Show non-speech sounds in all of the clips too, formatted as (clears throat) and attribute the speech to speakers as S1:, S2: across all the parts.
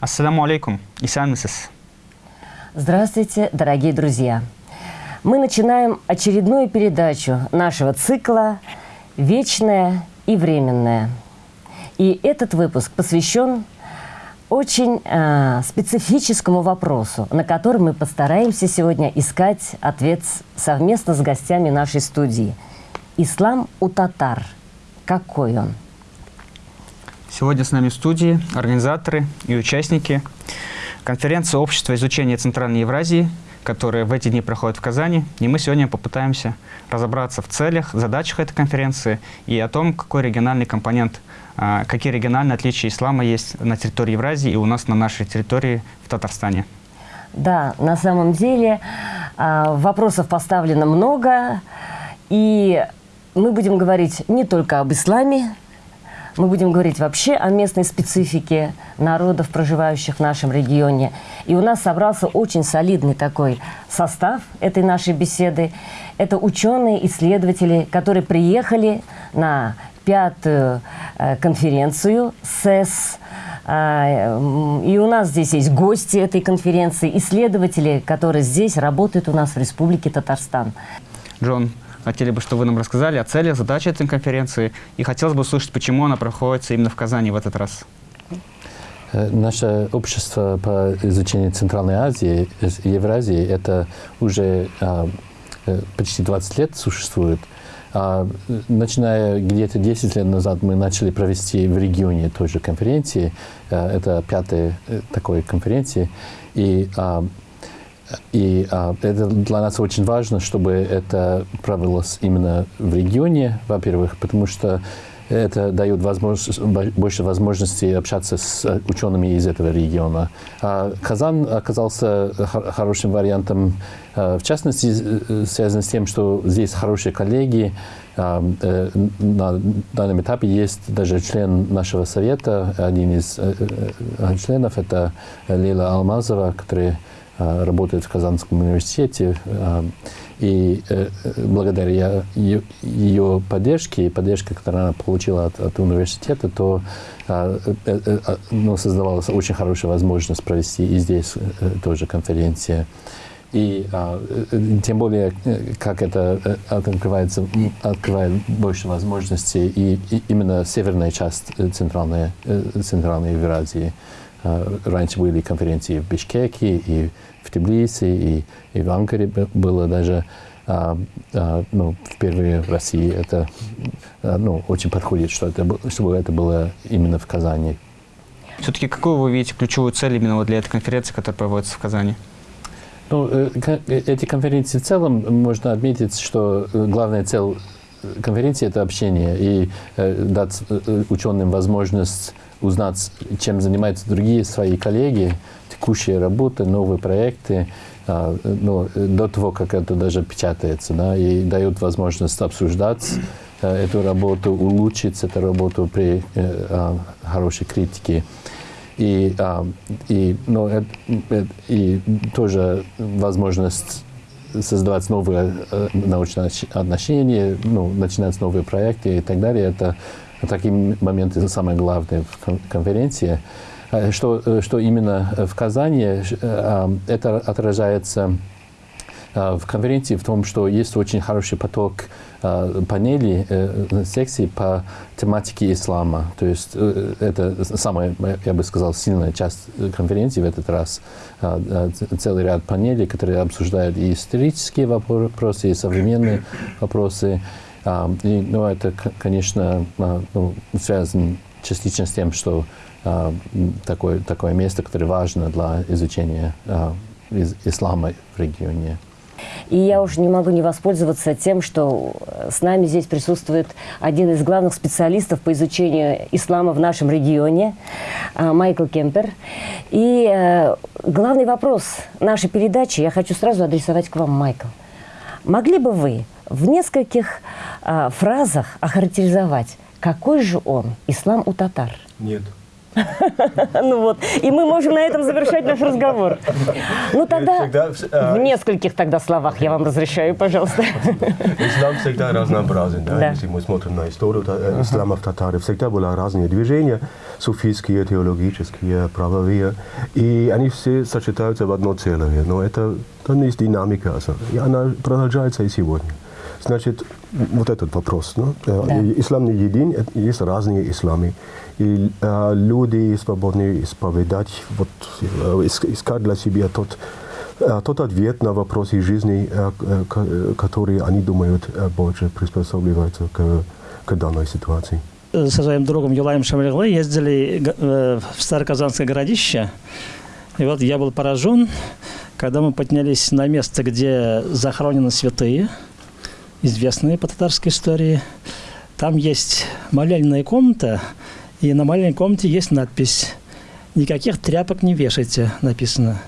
S1: Ассаламу алейкум. Исан
S2: Здравствуйте, дорогие друзья. Мы начинаем очередную передачу нашего цикла «Вечное и временное». И этот выпуск посвящен очень э, специфическому вопросу, на который мы постараемся сегодня искать ответ совместно с гостями нашей студии. Ислам у татар. Какой он?
S1: Сегодня с нами в студии организаторы и участники конференции Общества изучения Центральной Евразии, которая в эти дни проходит в Казани. И мы сегодня попытаемся разобраться в целях, задачах этой конференции и о том, какой региональный компонент, а, какие региональные отличия ислама есть на территории Евразии и у нас на нашей территории в Татарстане.
S2: Да, на самом деле а, вопросов поставлено много, и мы будем говорить не только об исламе, мы будем говорить вообще о местной специфике народов, проживающих в нашем регионе. И у нас собрался очень солидный такой состав этой нашей беседы. Это ученые, исследователи, которые приехали на пятую э, конференцию СЭС. Э, и у нас здесь есть гости этой конференции, исследователи, которые здесь работают у нас в Республике Татарстан.
S1: Джон, Хотели бы, чтобы вы нам рассказали о целях, задачах этой конференции. И хотелось бы услышать, почему она проходит именно в Казани в этот раз.
S3: Э, наше общество по изучению Центральной Азии, Евразии, это уже а, э, почти 20 лет существует. А, начиная где-то 10 лет назад мы начали провести в регионе той же конференции. А, это пятая такой конференции. И а, и а, это для нас очень важно, чтобы это провелось именно в регионе, во-первых, потому что это дает возможность, больше возможностей общаться с учеными из этого региона. А Казан оказался хорошим вариантом, а, в частности, э, связан с тем, что здесь хорошие коллеги. А, э, на данном этапе есть даже член нашего совета, один из э, членов, это Лила Алмазова, который работает в Казанском университете. А, и э, благодаря ее поддержке и поддержке, которую она получила от, от университета, то э, э, ну, создавалась очень хорошая возможность провести и здесь тоже конференция. И а, тем более, как это открывается, открывает больше возможностей и, и именно северная часть центральной, центральной Евразии. Раньше были конференции в Бишкеке и в Тбилиси, и, и в Анкаре было даже а, а, ну, впервые в России. Это а, ну, очень подходит, что это, чтобы это было именно в Казани.
S1: Все-таки какую вы видите ключевую цель именно вот для этой конференции, которая проводится в Казани?
S3: Ну, э, э, эти конференции в целом можно отметить, что э, главная цель конференции – это общение и дать ученым возможность узнать, чем занимаются другие свои коллеги, текущие работы, новые проекты, а, ну, до того, как это даже печатается, да, и дают возможность обсуждать а, эту работу, улучшить эту работу при э, а, хорошей критике. И, и, ну, и тоже возможность создавать новые э, научные отношения, ну, начинать новые проекты и так далее. Это такие моменты самые главные в конференции. Э, что, э, что именно в Казани э, это отражается в конференции в том, что есть очень хороший поток панелей, секций по тематике ислама. То есть это самая, я бы сказал, сильная часть конференции в этот раз. Целый ряд панелей, которые обсуждают и исторические вопросы, и современные вопросы. И, ну, это, конечно, ну, связано частично с тем, что а, такое, такое место, которое важно для изучения а, ислама в регионе.
S2: И я уже не могу не воспользоваться тем, что с нами здесь присутствует один из главных специалистов по изучению ислама в нашем регионе, а, Майкл Кемпер. И э, главный вопрос нашей передачи я хочу сразу адресовать к вам, Майкл. Могли бы вы в нескольких фразах охарактеризовать, какой же он, ислам у татар?
S4: Нет. (laughs)
S2: Ну вот, и мы можем на этом завершать наш разговор. Ну тогда
S4: э,
S2: в нескольких тогда словах я вам разрешаю, пожалуйста. (laughs)
S4: Ислам всегда разнообразен, да? Если мы смотрим на историю э, ислама в Татаре, всегда были разные движения, суфийские, теологические, правовые, и они все сочетаются в одно целое, но это там есть динамика, и она продолжается и сегодня. Значит, вот этот вопрос. Ну, э,
S2: Да.
S4: Ислам не един, э, есть разные исламы. И э, люди свободны исповедать, вот, э, ис- искать для себя тот, тот ответ на вопросы жизни, ко- которые они думают больше приспосабливаются к, к данной ситуации.
S5: со своим другом Юлаем Шамриглы ездили в Староказанское городище. И вот я был поражен, когда мы поднялись на место, где захоронены святые, известные по татарской истории. Там есть молельная комната, и на молельной комнате есть надпись «Никаких тряпок не вешайте», написано.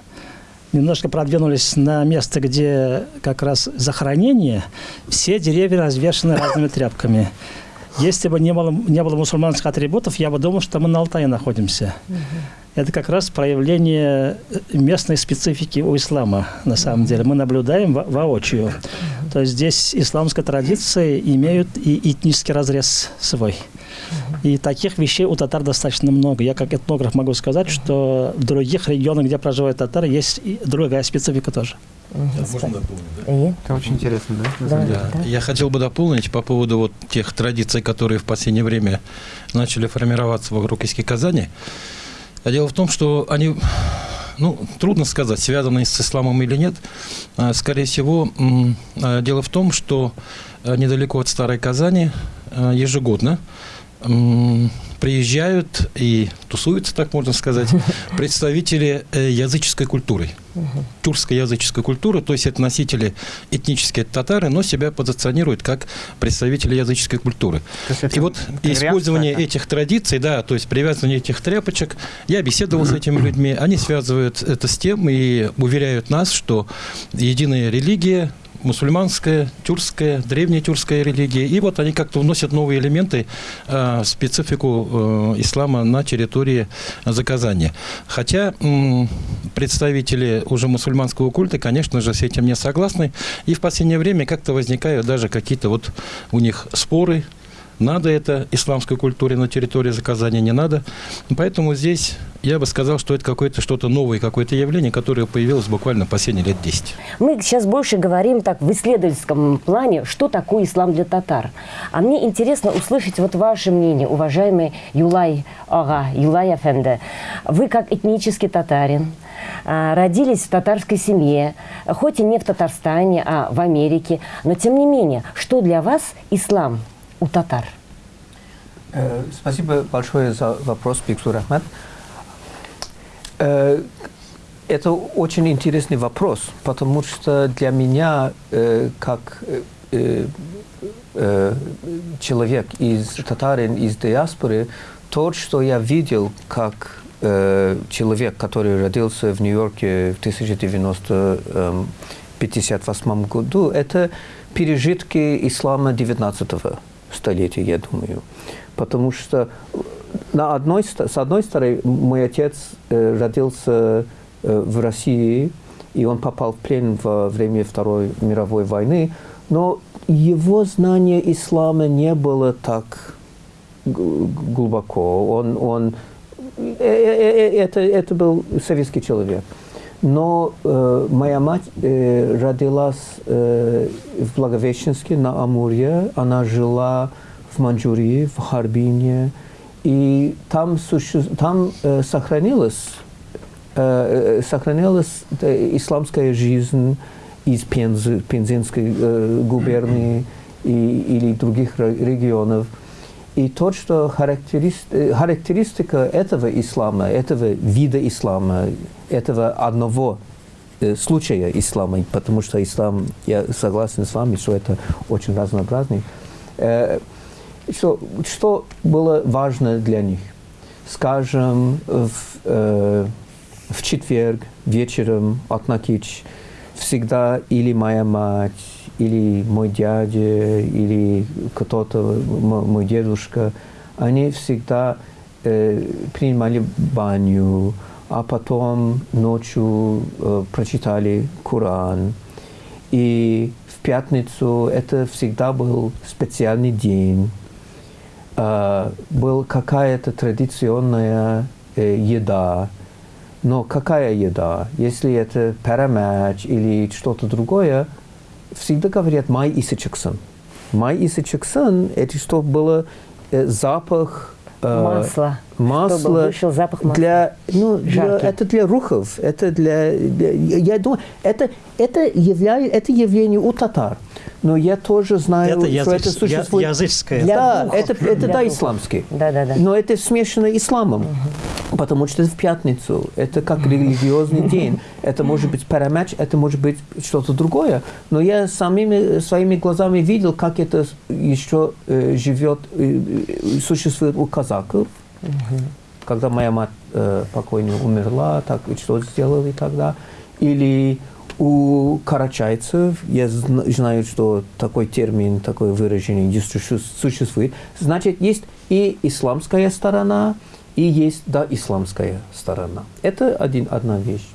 S5: Немножко продвинулись на место, где как раз захоронение, все деревья развешаны разными тряпками. Если бы не было, не было мусульманских атрибутов, я бы думал, что мы на Алтае находимся. Это как раз проявление местной специфики у ислама, на самом деле. Мы наблюдаем во- воочию. То есть здесь исламские традиции имеют и этнический разрез свой. И таких вещей у татар достаточно много. Я как этнограф могу сказать, что в других регионах, где проживают татары, есть и другая специфика тоже.
S6: Можно дополнить, да?
S1: Это очень интересно, да?
S2: Да.
S1: деле?
S6: Да. Я хотел бы дополнить по поводу вот тех традиций, которые в последнее время начали формироваться вокруг Иски Казани. А Дело в том, что они, ну, трудно сказать, связаны с исламом или нет. А, Скорее всего, а, дело в том, что а, недалеко от Старой Казани ежегодно приезжают и тусуются, так можно сказать, (laughs) представители э, языческой культуры, тюркской языческой культуры, то есть это носители этнические татары, но себя позиционируют как представители языческой культуры. И вот использование этих традиций, да, то есть привязывание этих тряпочек, я беседовал с этими людьми, они связывают это с тем и уверяют нас, что единая религия, мусульманская, тюркская, древняя тюркская религия, и вот они как-то вносят новые элементы э, специфику э, ислама на территории Заказания. Хотя м, представители уже мусульманского культа, конечно же, с этим не согласны, и в последнее время как-то возникают даже какие-то вот у них споры, надо это исламской культуре на территории заказания, не надо. Поэтому здесь я бы сказал, что это какое-то что-то новое, какое-то явление, которое появилось буквально последние лет 10.
S2: Мы сейчас больше говорим так в исследовательском плане, что такое ислам для татар. А мне интересно услышать вот ваше мнение, уважаемый Юлай Ага, Юлай Афенде. Вы как этнический татарин, а, родились в татарской семье, хоть и не в Татарстане, а в Америке, но тем не менее, что для вас ислам у татар?
S7: Э, Спасибо большое за вопрос, Биксур Ахмед. Э, Это очень интересный вопрос, потому что для меня, э, как человек из татарин, из диаспоры, то, что я видел как человек, который родился в Нью-Йорке в 1958 году, это пережитки ислама 19 столетия, я думаю. Потому что на одной, с одной стороны, мой отец э, родился э, в России, и он попал в плен во время Второй мировой войны, но его знание ислама не было так глубоко. Он, он, э, э, э, это, это был советский человек. Но э, моя мать э, родилась э, в Благовещенске на Амуре. Она жила в Маньчжурии, в Харбине. И там, суще... там э, сохранилась, э, э, сохранилась э, исламская жизнь из Пензы, Пензенской э, губернии и, или других ре- регионов. И то, что характерист- э, характеристика этого ислама, этого вида ислама, этого одного э, случая ислама, потому что ислам, я согласен с вами, что это очень разнообразный, э, что, что было важно для них? Скажем, в, э, в четверг вечером от Накич всегда или моя мать, или мой дядя, или кто-то, мой дедушка, они всегда э, принимали баню, а потом ночью э, прочитали Коран. И в пятницу это всегда был специальный день. Э, был какая-то традиционная э, еда. Но какая еда? Если это перемач или что-то другое, всегда говорят «май исы чаксан». Май исы чаксан – это чтобы было э, запах
S2: Масло.
S7: масло
S2: Чтобы вышел запах масла.
S7: для, ну, для, это для рухов, это для, для- я думаю, это это являет это явление у татар, но я тоже знаю,
S5: Это
S7: что это
S5: языч-
S7: существует.
S5: я- языческое.
S2: Для
S7: да,
S2: духов.
S7: это это
S2: Для
S7: да исламский.
S2: Да-да-да.
S7: Но это смешано исламом, потому что это в пятницу, это как религиозный день, это может быть парамач, это может быть что-то другое. Но я самими своими глазами видел, как это еще э, живет, э, э, существует у казаков. Когда моя мать э, покойная умерла, так и что сделали тогда? Или у карачайцев, я зна- знаю, что такой термин, такое выражение существует. Значит, есть и исламская сторона, и есть да исламская сторона. Это один, одна вещь.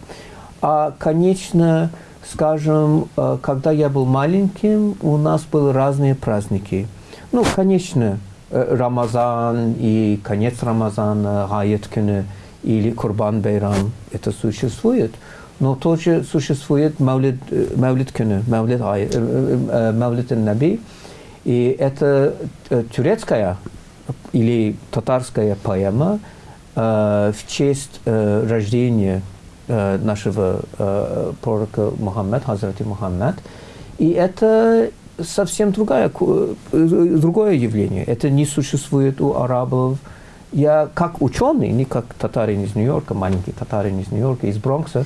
S7: А, конечно, скажем, э, когда я был маленьким, у нас были разные праздники. Ну, конечно, э, Рамазан и конец Рамазана, күні или Курбан Байрам, это существует. Но тоже существует Маулид, э, Маулид күні, Маулид, Ай- э, э, Маулид Наби. И это турецкая или татарская поэма в честь рождения нашего пророка Мухаммад, Хазрати Мухаммад. И это совсем другая, другое явление. Это не существует у арабов. Я как ученый, не как татарин из Нью-Йорка, маленький татарин из Нью-Йорка, из Бронкса,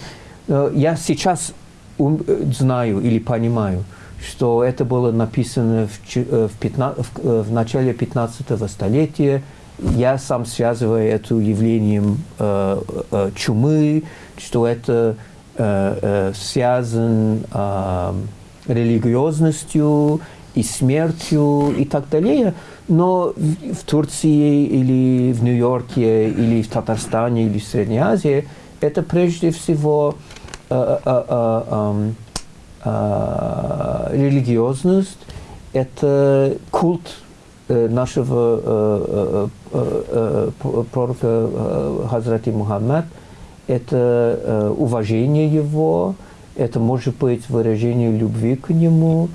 S7: я сейчас э, знаю или понимаю, что это было написано в, э, в, пятна- в, э, в начале 15 столетия. Я сам связываю это явлением э, э, чумы, что это э, э, связан э, религиозностью и смертью и так далее. Но в, в Турции или в Нью-Йорке или в Татарстане или в Средней Азии это прежде всего э, э, э, э, религиозность, это культ э, нашего э, э, э, э, пророка э, Хазрати Мухаммад, это э, уважение его, это может быть выражение любви к нему.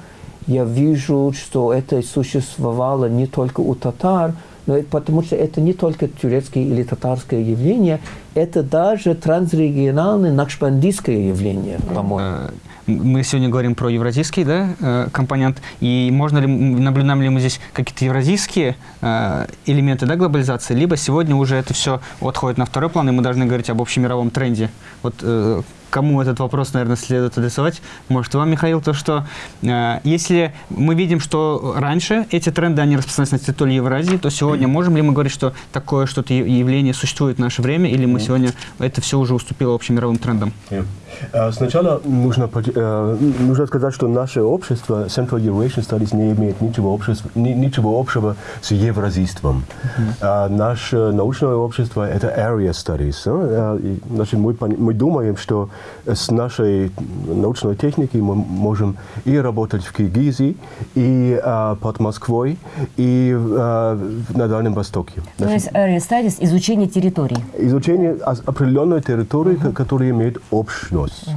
S7: Я вижу, что это существовало не только у татар, но потому что это не только турецкое или татарское явление, это даже трансрегиональное накшбандийское явление, по-моему.
S1: Э, Мы сегодня говорим про евразийский да, э, компонент. И можно ли, наблюдаем ли мы здесь какие-то евразийские э, элементы да, глобализации, либо сегодня уже это все отходит на второй план, и мы должны говорить об общемировом тренде. Вот кому этот вопрос, наверное, следует адресовать? Может, вам, Михаил, то, что э, если мы видим, что раньше эти тренды, они распространялись на территории Евразии, то сегодня (clears throat) можем ли мы говорить, что такое что-то явление существует в наше время, или мы сегодня это все уже уступило общемировым трендам?
S4: Ja. Äh, Сначала нужно, э, нужно сказать, что наше общество, Central Eurasian Studies, не имеет ничего, общества, ни- ничего общего с евразийством. А наше научное общество – это Area Studies. э, Значит, мы, мы думаем, что с нашей научной техникой мы можем и работать в Киргизии, и э, под Москвой, и э, на Дальнем Востоке.
S2: То есть area studies – изучение территорий.
S4: изучение определенной территории, ко- которая имеет общность.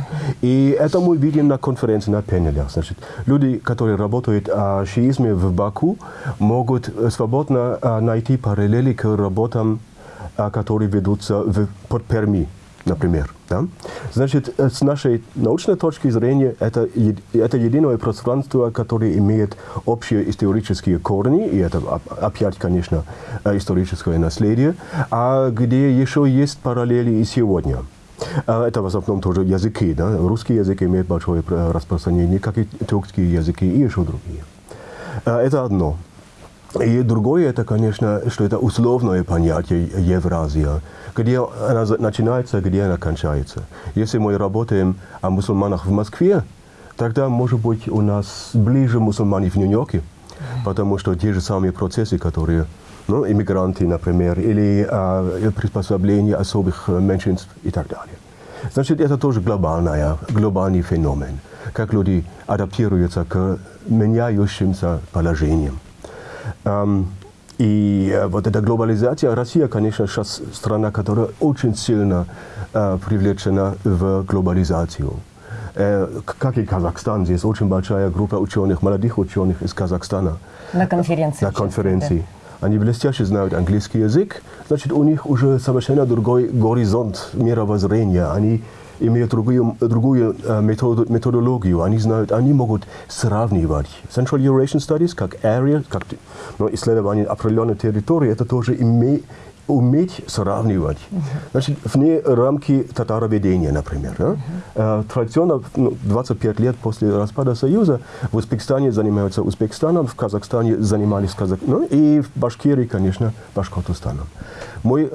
S4: И это мы видим на конференции, на панелях. Значит, люди, которые работают о шиизме в Баку, могут э, свободно э, найти параллели к работам, э, которые ведутся в, под Перми, например. Да? Значит, э, с нашей научной точки зрения, это, это единое пространство, которое имеет общие исторические корни, и это оп- опять, конечно, э, историческое наследие, а где еще есть параллели и сегодня. А Это в основном тоже языки. Да? Русский язык имеет большое пр- распространение, как и тюркские языки и еще другие. Это одно. И другое, это, конечно, что это условное понятие Евразия, где она начинается, где она кончается. Если мы работаем о мусульманах в Москве, тогда, может быть, у нас ближе мусульмане в Нью-Йорке, потому что те же самые процессы, которые ну, иммигранты, например, или э, приспособление особых меньшинств и так далее. Значит, это тоже глобальная, глобальный феномен, как люди адаптируются к меняющимся положениям. И э, вот эта глобализация, Россия, конечно, сейчас страна, которая очень сильно э, привлечена в глобализацию. Э, как и Казахстан, здесь очень большая группа ученых, молодых ученых из Казахстана.
S2: На конференции.
S4: На конференции. Они блестяще знают английский язык, значит, у них уже совершенно другой горизонт мировоззрения. Они имеют другую, другую э, методу, методологию. Они знают, они могут сравнивать. Central Eurasian Studies, как area, как ну, исследование определенной территории, это тоже имеет уметь сравнивать. Значит, вне рамки татароведения, например. Да? Традиционно, ну, 25 лет после распада Союза, в Узбекистане занимаются Узбекистаном, в Казахстане занимались Казахстаном, ну, и в Башкирии, конечно, Башкортостаном. Мы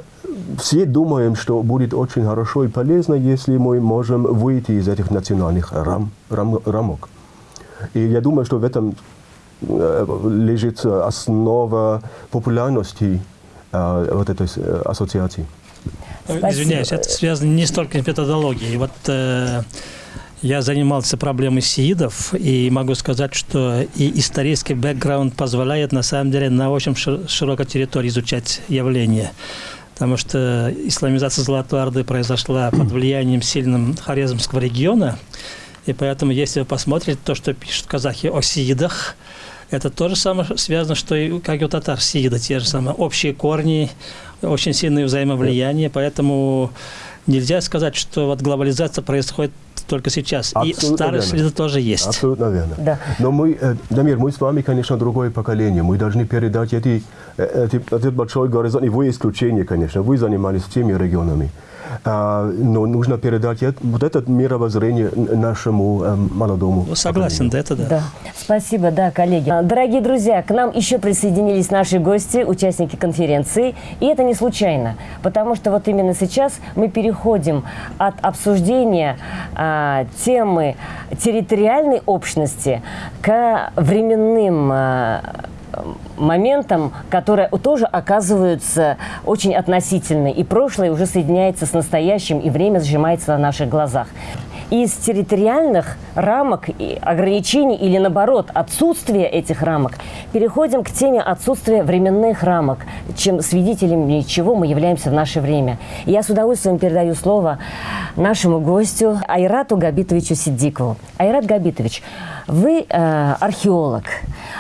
S4: все думаем, что будет очень хорошо и полезно, если мы можем выйти из этих национальных рам, рам, рамок. И я думаю, что в этом лежит основа популярности вот этой ассоциации.
S5: Спасибо. Извиняюсь, это связано не столько с методологией. Вот э, я занимался проблемой сиидов, и могу сказать, что и исторический бэкграунд позволяет на самом деле на очень широкой территории изучать явления. Потому что исламизация Золотой Орды произошла под влиянием сильным Хорезмского региона, и поэтому, если вы посмотрите то, что пишут казахи о сиидах, это то же самое связано, что и как и у татар. Сиида, те же самые. Общие корни, очень сильное взаимовлияние, поэтому нельзя сказать, что вот глобализация происходит только сейчас. Абсолютно и старые следы тоже есть.
S4: Абсолютно верно. Да. Но мы, э, Дамир, мы с вами, конечно, другое поколение. Мы должны передать эти, э, эти, этот большой горизонт. И вы исключение, конечно. Вы занимались теми регионами. А, но нужно передать вот это мировоззрение нашему э, молодому.
S5: Ну, согласен, да, это да. да.
S2: Спасибо, да, коллеги. Дорогие друзья, к нам еще присоединились наши гости, участники конференции. И это не случайно, потому что вот именно сейчас мы переходим от обсуждения а, темы территориальной общности к временным а, моментам, которые тоже оказываются очень относительны. И прошлое уже соединяется с настоящим, и время сжимается на наших глазах из территориальных рамок и ограничений или, наоборот, отсутствия этих рамок, переходим к теме отсутствия временных рамок, чем свидетелями чего мы являемся в наше время. Я с удовольствием передаю слово нашему гостю Айрату Габитовичу Сиддикову. Айрат Габитович, вы э, археолог.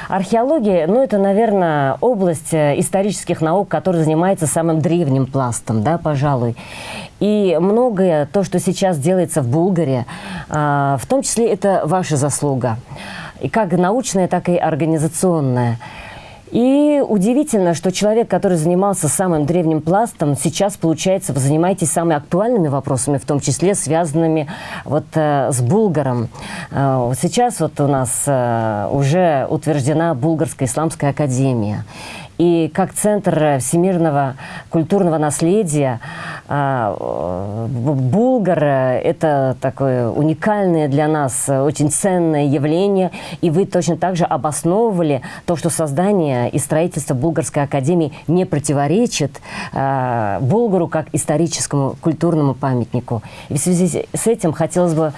S2: Археология, ну, это, наверное, область э, исторических наук, которая занимается самым древним пластом, да, пожалуй. И многое, то, что сейчас делается в Булгаре, э, в том числе это ваша заслуга. И как научная, так и организационная. И удивительно, что человек, который занимался самым древним пластом, сейчас, получается, вы занимаетесь самыми актуальными вопросами, в том числе связанными вот э, с Булгаром. Э, сейчас вот у нас э, уже утверждена Булгарская исламская академия. И как центр всемирного культурного наследия а, Булгар – это такое уникальное для нас, очень ценное явление. И вы точно так же обосновывали то, что создание и строительство Булгарской академии не противоречит Булгару как историческому культурному памятнику. И в связи с этим хотелось бы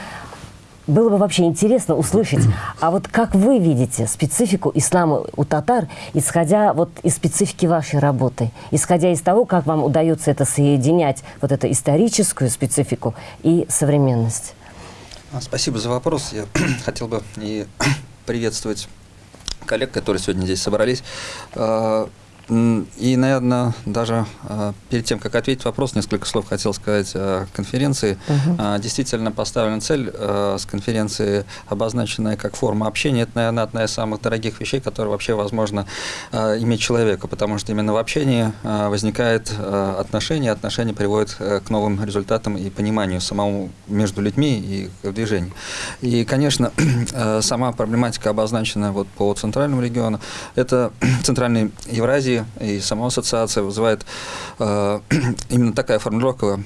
S2: было бы вообще интересно услышать, а вот как вы видите специфику ислама у татар, исходя вот из специфики вашей работы, исходя из того, как вам удается это соединять, вот эту историческую специфику и современность?
S8: А, спасибо за вопрос. Я (clears throat) хотел бы и (clears throat) приветствовать коллег, которые сегодня здесь собрались. А, и, наверное, даже э, перед тем, как ответить вопрос, несколько слов хотел сказать о конференции. Угу. Э, действительно поставлена цель э, с конференции, обозначенная как форма общения. Это, наверное, одна из самых дорогих вещей, которые вообще возможно иметь человека, потому что именно в общении возникает отношение, отношения приводят э, к новым результатам и пониманию самому между людьми и в движении. И, конечно, (clears throat) сама проблематика обозначена вот по центральному региону. Это (clears throat) центральной Евразии и сама ассоциация вызывает э, (clears throat) именно такая формулировка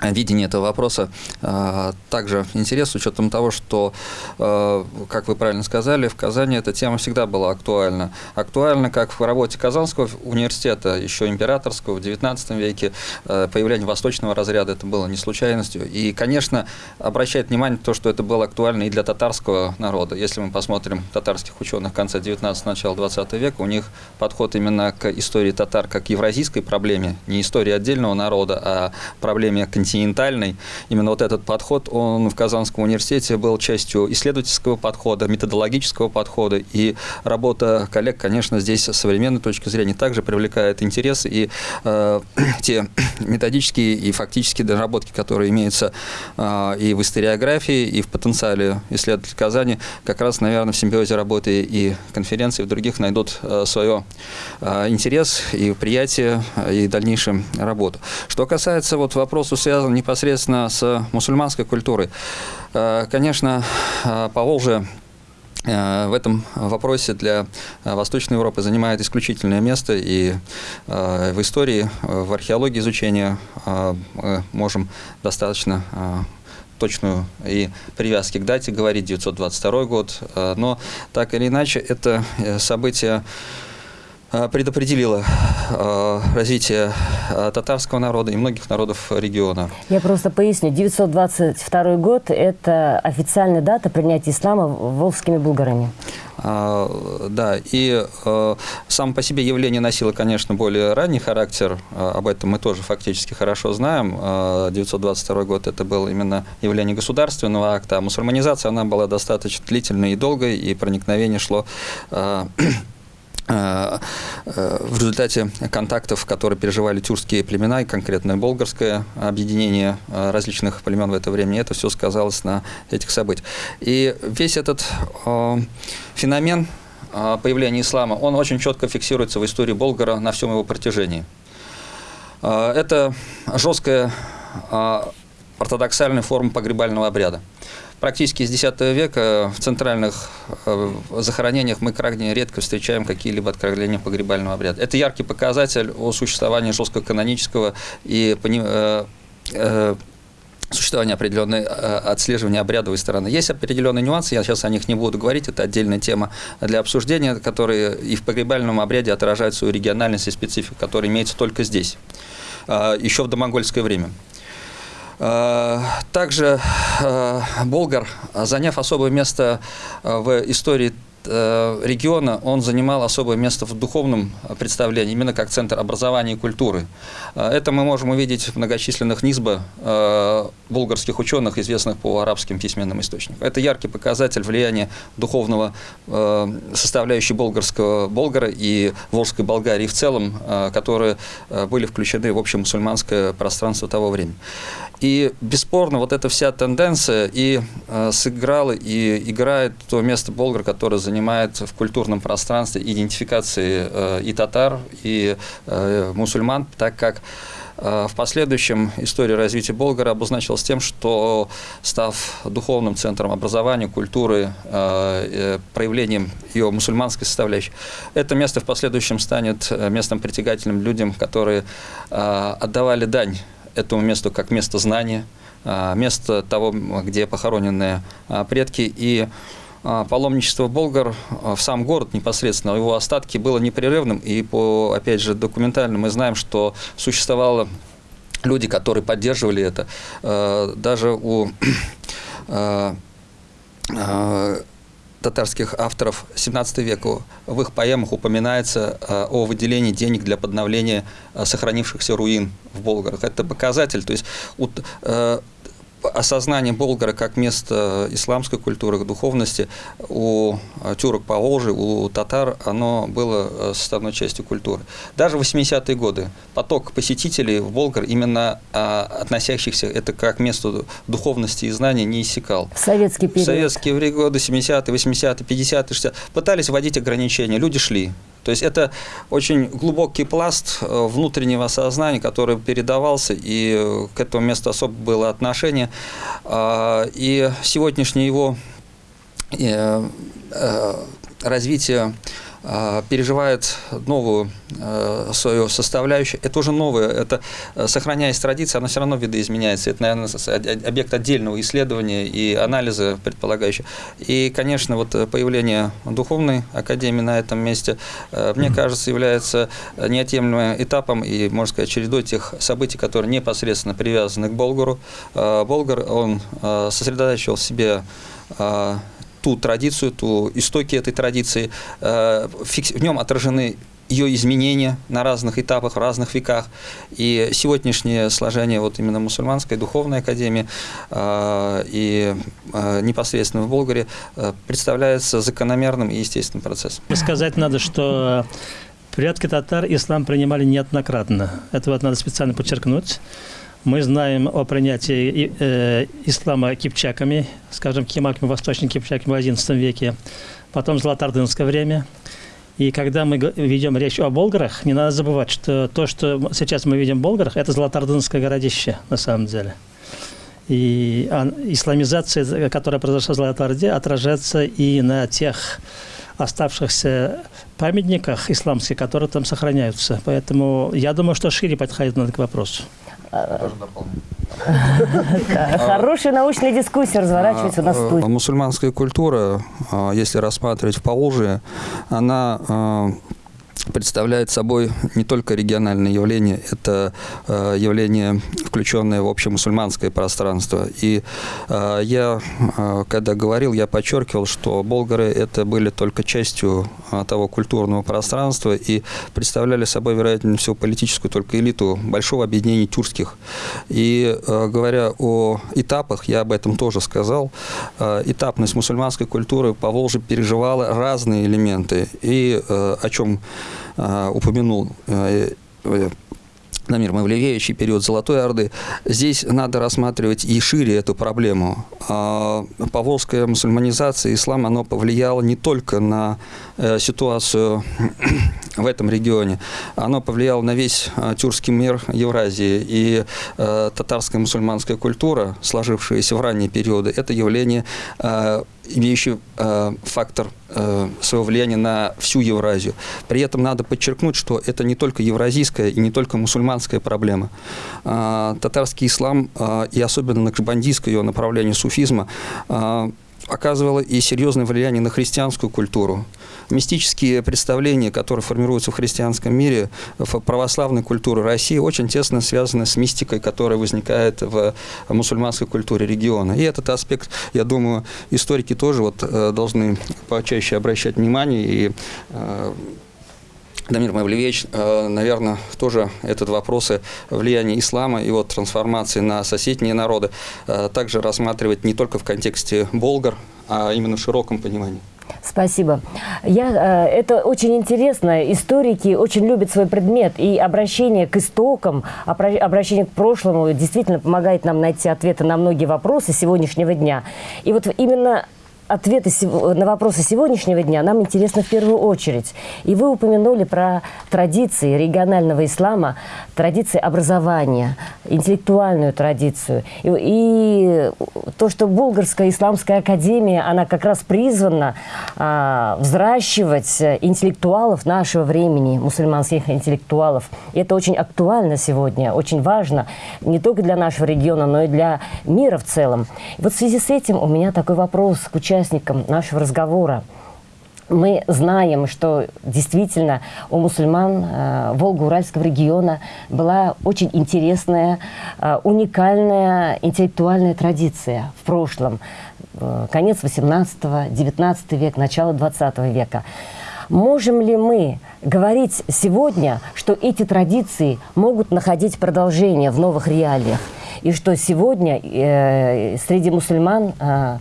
S8: видение этого вопроса э, также интерес с учетом того, что, э, как вы правильно сказали, в Казани эта тема всегда была актуальна. Актуальна как в работе Казанского университета, еще императорского, в XIX веке, э, появление восточного разряда, это было не случайностью. И, конечно, обращает внимание то, что это было актуально и для татарского народа. Если мы посмотрим татарских ученых конца XIX начала XX века, у них подход именно к истории татар как евразийской проблеме, не истории отдельного народа, а проблеме континента континентальный. Именно вот этот подход, он в Казанском университете был частью исследовательского подхода, методологического подхода. И работа коллег, конечно, здесь с современной точки зрения также привлекает интерес. И э, (clears throat) те (clears throat) методические и фактические доработки, которые имеются э, и в историографии, и в потенциале исследователей Казани, как раз, наверное, в симбиозе работы и конференции, и в других найдут э, свое э, интерес и приятие, и дальнейшую работу. Что касается вот вопроса, связанного связан непосредственно с мусульманской культурой. Э, конечно, э, Поволжье э, в этом вопросе для Восточной Европы занимает исключительное место, и в истории, в археологии изучения мы можем достаточно точную и привязки к дате говорить, 922 год, но так или иначе это событие предопределила э, развитие э, татарского народа и многих народов региона.
S2: Я просто поясню. 922 год – это официальная дата принятия ислама волжскими булгарами.
S8: Да, и э, сам по себе явление носило, конечно, более ранний характер, об этом мы тоже фактически хорошо знаем. 922 год это был именно явление государственного акта, а мусульманизация она была достаточно длительной и долгой, и проникновение шло Э, э, в результате контактов, которые переживали тюркские племена, и конкретно болгарское объединение э, различных племен в это время, это все сказалось на этих событиях. И весь этот феномен появления ислама, он очень четко фиксируется в истории Болгара на всем его протяжении. Это жесткая ортодоксальная форма погребального обряда. Практически с X века в центральных э, захоронениях мы крайне редко встречаем какие-либо откровения погребального обряда. Это яркий показатель о существовании жесткого канонического и э, э, существования определенной отслеживания обрядовой стороны. Есть определенные нюансы, я сейчас о них не буду говорить, это отдельная тема для обсуждения, которые и в погребальном обряде отражают свою региональность и специфику, которая имеется только здесь, еще в домонгольское время. Э, также э, Болгар, заняв особое место э, в истории региона он занимал особое место в духовном представлении, именно как центр образования и культуры. Это мы можем увидеть в многочисленных низба булгарских ученых, известных по арабским письменным источникам. Это яркий показатель влияния духовного составляющей болгарского Болгара и Волжской Болгарии в целом, которые были включены в общемусульманское пространство того времени. И бесспорно вот эта вся тенденция и сыграла, и играет то место Болгар, которое занимает в культурном пространстве идентификации э, и татар, и э, мусульман, так как э, в последующем история развития Болгара обозначилась тем, что, став духовным центром образования, культуры, проявлением ее мусульманской составляющей, это место в последующем станет местом притягательным людям, которые отдавали дань этому месту как место знания, место того, где похоронены предки, и а, паломничество болгар а, в сам город непосредственно, его остатки было непрерывным, и по, опять же, документально мы знаем, что существовало люди, которые поддерживали это. А, даже у (clears throat) татарских авторов 17 века в их поэмах упоминается о выделении денег для подновления сохранившихся руин в Болгарах. Это показатель, то есть осознание Болгара как место исламской культуры, духовности у тюрок по Волжи, у татар, оно было э, составной частью культуры. Даже в 80-е годы поток посетителей в Болгар, именно а, относящихся это как место духовности и знания, не иссякал.
S2: В советский период. В
S8: советские годы, 70-е, 80-е, 50-е, 60-е, пытались вводить ограничения, люди шли. То есть это очень глубокий пласт э, внутреннего сознания, который передавался, и э, к этому месту особо было отношение. А, и сегодняшнее его э, развитие переживает новую э, свою составляющую. Это уже новое, это, э, сохраняясь традиция, она все равно видоизменяется. Это, наверное, объект отдельного исследования и анализа предполагающего. И, конечно, вот э, появление Духовной Академии на этом месте, э, мне кажется, является неотъемлемым этапом и, можно сказать, чередой тех событий, которые непосредственно привязаны к Болгару. Э, Болгар, он э, сосредотачивал в себе ту традицию, ту истоки этой традиции. Э, В нем отражены ее изменения на разных этапах, в разных веках. И сегодняшнее сложение вот именно мусульманской духовной академии э, и э, непосредственно в Болгаре э, представляется закономерным и естественным процессом.
S5: Сказать надо, что предки татар ислам принимали неоднократно. Это вот надо специально подчеркнуть. Мы знаем о принятии э, ислама кипчаками, скажем, кемаками, восточными кипчаками в XI веке, потом золотоордынское время. И когда мы ведем речь о болгарах, не надо забывать, что то, что сейчас мы видим в болгарах, это золотоордынское городище на самом деле. И а, исламизация, которая произошла в Золотой Орде, отражается и на тех оставшихся памятниках исламских, которые там сохраняются. Поэтому я думаю, что шире подходит надо к вопросу.
S2: Хорошая научная дискуссия разворачивается на
S8: А,
S2: студии.
S8: Мусульманская культура, а, если рассматривать в Поволжье, она а, представляет собой не только региональное явление, это э, явление, включенное в общемусульманское пространство. И э, я, э, когда говорил, я подчеркивал, что болгары это были только частью э, того культурного пространства и представляли собой, вероятнее всего, политическую только элиту большого объединения тюркских. И э, говоря о этапах, я об этом тоже сказал, э, этапность мусульманской культуры по Волжье переживала разные элементы. И э, о чем упомянул Дамир Мавлевич и период Золотой Орды, здесь надо рассматривать и шире эту проблему. А, Поволжская мусульманизация, ислам, оно повлияло не только на э, ситуацию (clears throat) в этом регионе, оно повлияло на весь э, тюркский мир Евразии. И э, татарская мусульманская культура, сложившаяся в ранние периоды, это явление, имеющее э, фактор своего влияния на всю Евразию. При этом надо подчеркнуть, что это не только евразийская и не только мусульманская проблема. А, Татарский ислам, а, и особенно накшбандийское его направление суфизма, а, оказывало и серьезное влияние на христианскую культуру. Мистические представления, которые формируются в христианском мире, в православной культуре России, очень тесно связаны с мистикой, которая возникает в мусульманской культуре региона. И этот аспект, я думаю, историки тоже вот, э, должны почаще обращать внимание и э, Дамир Мавлевич, наверное, тоже этот вопросы влияния ислама и его трансформации на соседние народы э, также рассматривать не только в контексте болгар, а именно в широком понимании.
S2: Спасибо. Я, э, это очень интересно. Историки очень любят свой предмет. И обращение к истокам, обра- обращение к прошлому действительно помогает нам найти ответы на многие вопросы сегодняшнего дня. И вот именно ответы на вопросы сегодняшнего дня нам интересны в первую очередь. И вы упомянули про традиции регионального ислама, традиции образования, интеллектуальную традицию. И, и то, что Болгарская исламская академия, она как раз призвана а, взращивать интеллектуалов нашего времени, мусульманских интеллектуалов. И это очень актуально сегодня, очень важно не только для нашего региона, но и для мира в целом. И вот в связи с этим у меня такой вопрос к участникам нашего разговора. Мы знаем, что действительно у мусульман э, Волго-Уральского региона была очень интересная, э, уникальная интеллектуальная традиция в прошлом. Э, конец 18-19 век, начало 20 века. Можем ли мы говорить сегодня, что эти традиции могут находить продолжение в новых реалиях? И что сегодня э, среди мусульман э,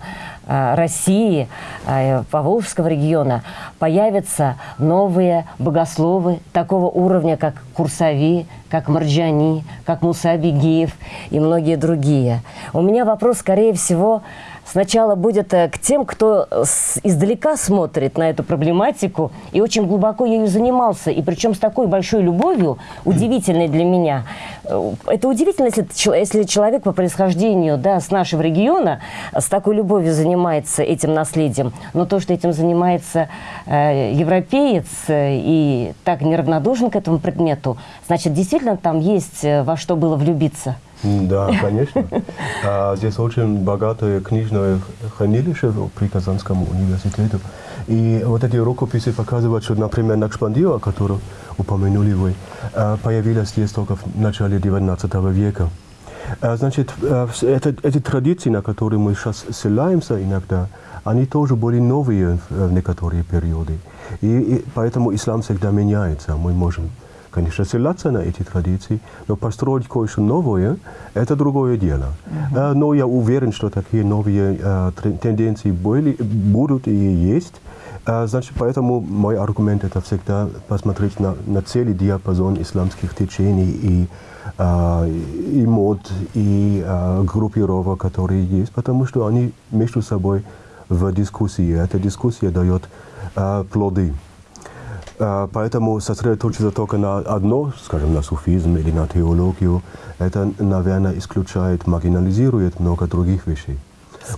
S2: России, э, Поволжского региона появятся новые богословы такого уровня, как Курсави, как Марджани, как Муса Абигеев и многие другие. У меня вопрос, скорее всего, сначала будет э, к тем, кто с- издалека смотрит на эту проблематику и очень глубоко ею занимался, и причем с такой большой любовью, удивительной для меня. Э, Это удивительно, если, чел- если человек по происхождению да, с нашего региона э, с такой любовью занимается этим наследием, но то, что этим занимается э, европеец э, и так неравнодушен к этому предмету, значит, действительно там есть э, во что было влюбиться.
S4: Да, конечно. А, Здесь очень богатое книжное хранилище при Казанском университете. И вот эти рукописи показывают, что, например, Накшбандио, которую упомянули вы, а, появилась здесь только в начале 19 века. А, Значит, а, это, эти традиции, на которые мы сейчас ссылаемся иногда, они тоже были новые в некоторые периоды. И, и поэтому ислам всегда меняется. Мы можем, конечно, ссылаться на эти традиции, но построить кое-что новое – это другое дело. А, Но я уверен, что такие новые тр- тенденции были, будут и есть. А, Значит, поэтому мой аргумент – это всегда посмотреть на, на целый диапазон исламских течений и, и мод, и группировок, которые есть, потому что они между собой в дискуссии. Эта дискуссия дает плоды. А, Поэтому сосредоточиться только на одно, скажем, на суфизм или на теологию, это, наверное, исключает, маргинализирует много других вещей.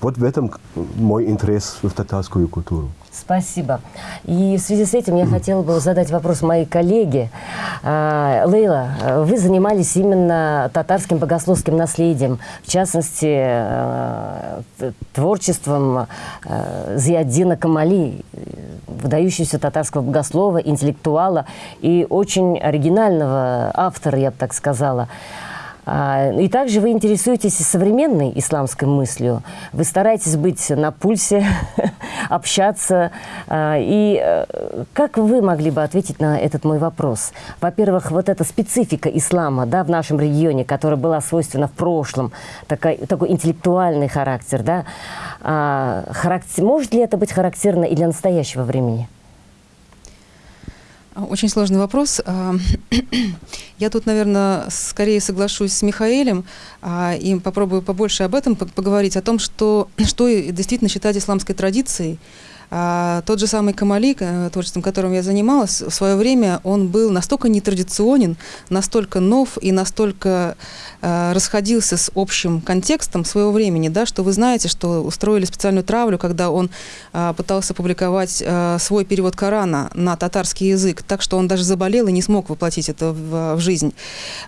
S4: Вот в этом мой интерес в татарскую культуру.
S2: Спасибо. И в связи с этим я хотела бы задать вопрос моей коллеге. А, Лейла, вы занимались именно татарским богословским наследием, в частности, э, творчеством э, Зиаддина Камали, выдающегося татарского богослова, интеллектуала и очень оригинального автора, я бы так сказала. А, И также вы интересуетесь современной исламской мыслью. Вы стараетесь быть на пульсе, (laughs) общаться. А, И э, как вы могли бы ответить на этот мой вопрос? Во-первых, вот эта специфика ислама да, в нашем регионе, которая была свойственна в прошлом, такой, такой интеллектуальный характер, да, а, характер, может ли это быть характерно и для настоящего времени?
S9: Очень сложный вопрос. А, (clears throat) Я тут, наверное, скорее соглашусь с Михаэлем а, и попробую побольше об этом по- поговорить, о том, что, (clears throat) что действительно считать исламской традицией. А, Тот же самый Камали, э, творчеством которым я занималась, в свое время он был настолько нетрадиционен, настолько нов и настолько э, расходился с общим контекстом своего времени, да, что вы знаете, что устроили специальную травлю, когда он а, пытался публиковать а, свой перевод Корана на татарский язык, так что он даже заболел и не смог воплотить это в, в жизнь.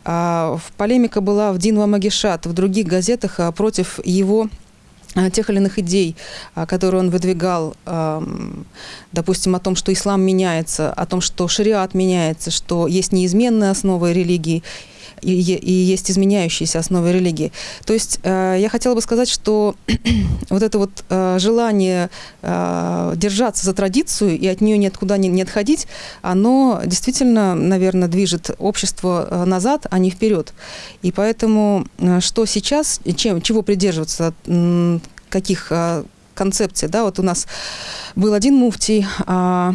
S9: А, полемика была в Динва Магишат, в других газетах а, против его а, тех или иных идей, а, которые он выдвигал, допустим, о том, что ислам меняется, о том, что шариат меняется, что есть неизменные основы религии, и, и есть изменяющиеся основы религии. То есть э, я хотела бы сказать, что (clears throat) вот это вот э, желание э, держаться за традицию и от нее никуда не, не отходить, оно действительно, наверное, движет общество э, назад, а не вперед. И поэтому э, что сейчас, чем, чего придерживаться, м, каких э, концепций, да, вот у нас был один муфтий, а,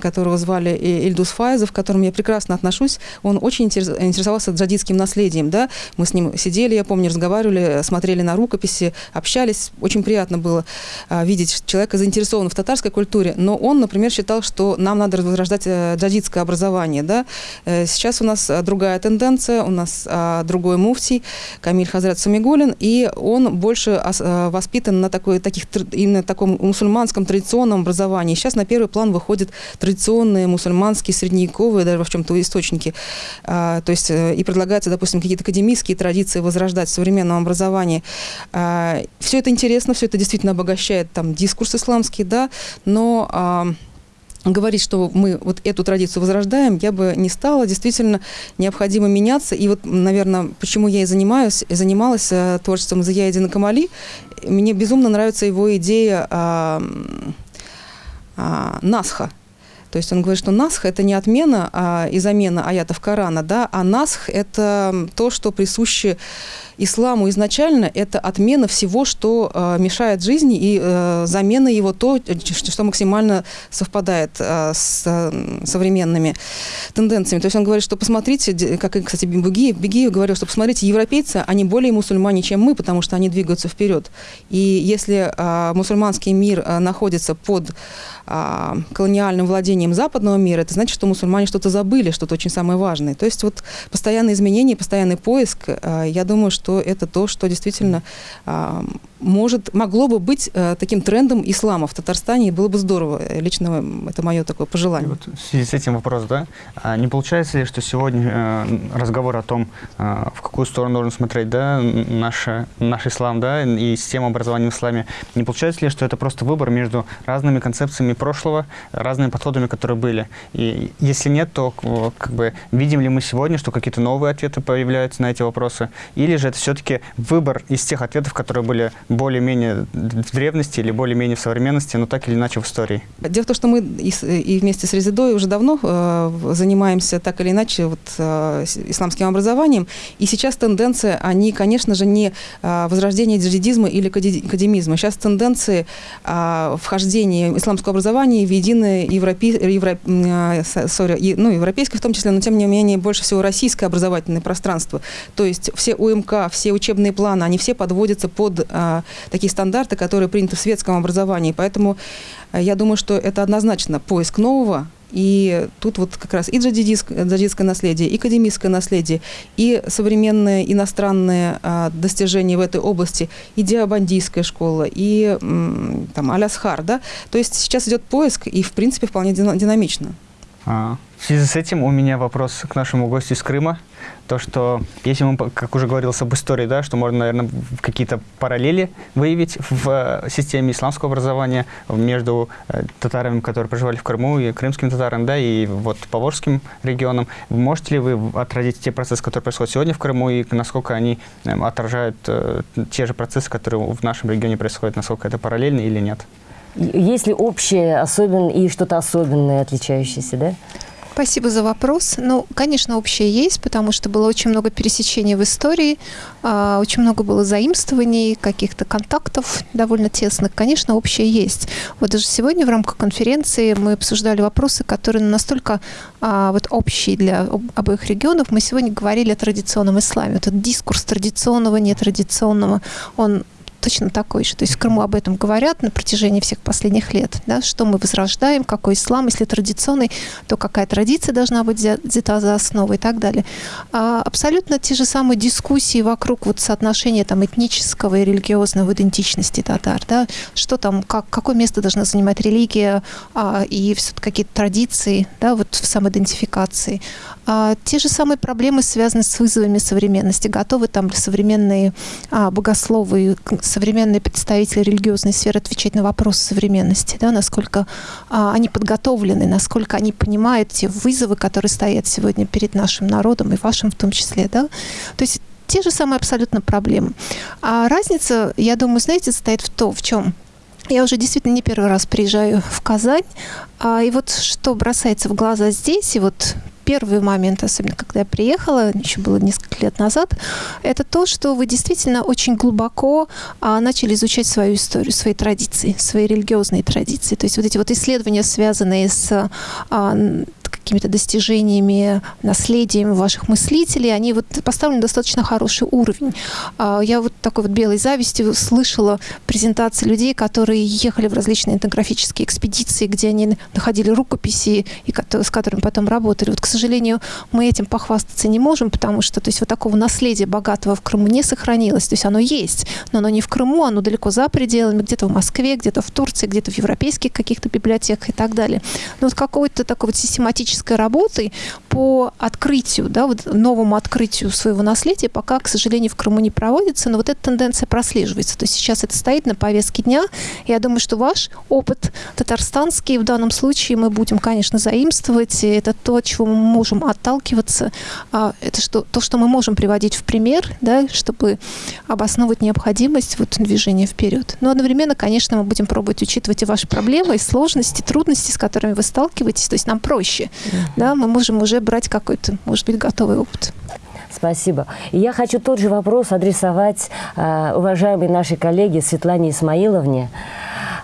S9: которого звали Ильдус Файзов, к которому я прекрасно отношусь, он очень интерес- интересовался джадидским наследием, да, мы с ним сидели, я помню, разговаривали, смотрели на рукописи, общались, очень приятно было а, видеть человека заинтересованного в татарской культуре, но он, например, считал, что нам надо возрождать э, джадидское образование, да, Э, сейчас у нас а, другая тенденция, у нас а, другой муфтий, Камиль Хазрат Самигулин, и он больше а, воспитан на такой, таких, именно таком мусульманском традиционном образовании. Сейчас на первый план выходят традиционные мусульманские, средневековые, даже в чем-то источники. А, то есть э, и предлагается, допустим, какие-то академические традиции возрождать в современном образовании. все это интересно, все это действительно обогащает там дискурс исламский, да, но... а, говорить, что мы вот эту традицию возрождаем, я бы не стала. Действительно, необходимо меняться. И вот, наверное, почему я и занимаюсь, занималась э, творчеством Заяедина Камали, мне безумно нравится его идея а, а, Насха. То есть он говорит, что насх – это не отмена а, и замена аятов Корана, да, а насх – это то, что присуще исламу изначально это отмена всего, что э, мешает жизни, и э, замена его то, что максимально совпадает э, с э, современными тенденциями. То есть он говорит, что посмотрите, как, кстати, Бегиев, Бегиев говорил, что посмотрите, европейцы, они более мусульмане, чем мы, потому что они двигаются вперед. И если э, мусульманский мир э, находится под э, колониальным владением западного мира, это значит, что мусульмане что-то забыли, что-то очень самое важное. То есть вот постоянные изменения, постоянный поиск, э, я думаю, что это то, что действительно а, может, могло бы быть э, таким трендом ислама в Татарстане, и было бы здорово. Лично это мое такое пожелание.
S1: вот в связи с этим вопрос, да? А не получается ли, что сегодня э, разговор о том, э, в какую сторону нужно смотреть, да, наш, наш ислам, да, и система образования в исламе, не получается ли, что это просто выбор между разными концепциями прошлого, разными подходами, которые были? И если нет, то как бы видим ли мы сегодня, что какие-то новые ответы появляются на эти вопросы, или же это все-таки выбор из тех ответов, которые были более-менее в древности или более-менее в современности, но так или иначе в истории.
S9: Дело в том, что мы и, и вместе с Резидой уже давно э, занимаемся так или иначе вот, э, исламским образованием, и сейчас тенденции, они, конечно же, не э, возрождение джадидизма или академизма. Сейчас тенденции э, вхождения исламского образования в единое европе, евро, э, sorry, ну, европейское в том числе, но тем не менее больше всего российское образовательное пространство. То есть все УМК, все учебные планы, они все подводятся под э, такие стандарты, которые приняты в светском образовании. Поэтому э, я думаю, что это однозначно поиск нового, и тут вот как раз и джадидское наследие, и академическое наследие, и современные иностранные а, достижения в этой области, и диабандийская школа, и там Алясхар, да. То есть сейчас идет поиск, и в принципе вполне динамично.
S1: А, в связи с этим у меня вопрос к нашему гостю из Крыма. То, что, если мы, как уже говорилось об истории, да, что можно, наверное, какие-то параллели выявить в э, системе исламского образования между э, татарами, которые проживали в Крыму, и крымским татарам, да, и вот Поволжским регионом. Можете ли вы отразить те процессы, которые происходят сегодня в Крыму, и насколько они эм, отражают э, те же процессы, которые в нашем регионе происходят, насколько это параллельно или нет?
S2: Есть ли общее особенное и что-то особенное, отличающееся, да?
S10: Спасибо за вопрос. Ну, конечно, общее есть, потому что было очень много пересечений в истории, а, очень много было заимствований, каких-то контактов довольно тесных. Конечно, общее есть. Вот даже сегодня в рамках конференции мы обсуждали вопросы, которые настолько а, вот общие для обоих регионов. Мы сегодня говорили о традиционном исламе. Этот дискурс традиционного, нетрадиционного, он точно такой же. То есть в Крыму об этом говорят на протяжении всех последних лет, да, что мы возрождаем, какой ислам, если традиционный, то какая традиция должна быть взята за основу и так далее. А абсолютно те же самые дискуссии вокруг вот соотношения там этнического и религиозного идентичности татар, да, что там, как, какое место должна занимать религия а, и какие-то традиции, да, вот в самоидентификации. А, те же самые проблемы связаны с вызовами современности. Готовы там современные а, богословы, современные представители религиозной сферы отвечать на вопросы современности, да, насколько а, они подготовлены, насколько они понимают те вызовы, которые стоят сегодня перед нашим народом и вашим в том числе. Да? То есть те же самые абсолютно проблемы. А разница, я думаю, знаете, состоит в том, в чем я уже действительно не первый раз приезжаю в Казань, а, и вот что бросается в глаза здесь, и вот первый момент, особенно когда я приехала, еще было несколько лет назад, это то, что вы действительно очень глубоко а, начали изучать свою историю, свои традиции, свои религиозные традиции. То есть вот эти вот исследования, связанные с а, какими-то достижениями, наследием ваших мыслителей, они вот поставлены достаточно хороший уровень. А, я вот такой вот белой завистью слышала презентации людей, которые ехали в различные этнографические экспедиции, где они находили рукописи, и с которыми потом работали. Вот, к сожалению, мы этим похвастаться не можем, потому что то есть, вот такого наследия богатого в Крыму не сохранилось. То есть оно есть, но оно не в Крыму, оно далеко за пределами, где-то в Москве, где-то в Турции, где-то в европейских каких-то библиотеках и так далее. Но вот какой-то такой вот систематический исторической работой по открытию, да, вот новому открытию своего наследия пока, к сожалению, в Крыму не проводится, но вот эта тенденция прослеживается. То есть сейчас это стоит на повестке дня. Я думаю, что ваш опыт татарстанский в данном случае мы будем, конечно, заимствовать. И это то, чего мы можем отталкиваться. А это что, то, что мы можем приводить в пример, да, чтобы обосновывать необходимость вот, движения вперед. Но одновременно, конечно, мы будем пробовать учитывать и ваши проблемы, и сложности, трудности, с которыми вы сталкиваетесь. То есть нам проще. Да, мы можем уже брать какой-то, может быть, готовый опыт.
S2: Спасибо. И я хочу тот же вопрос адресовать э, уважаемой нашей коллеге Светлане Исмаиловне.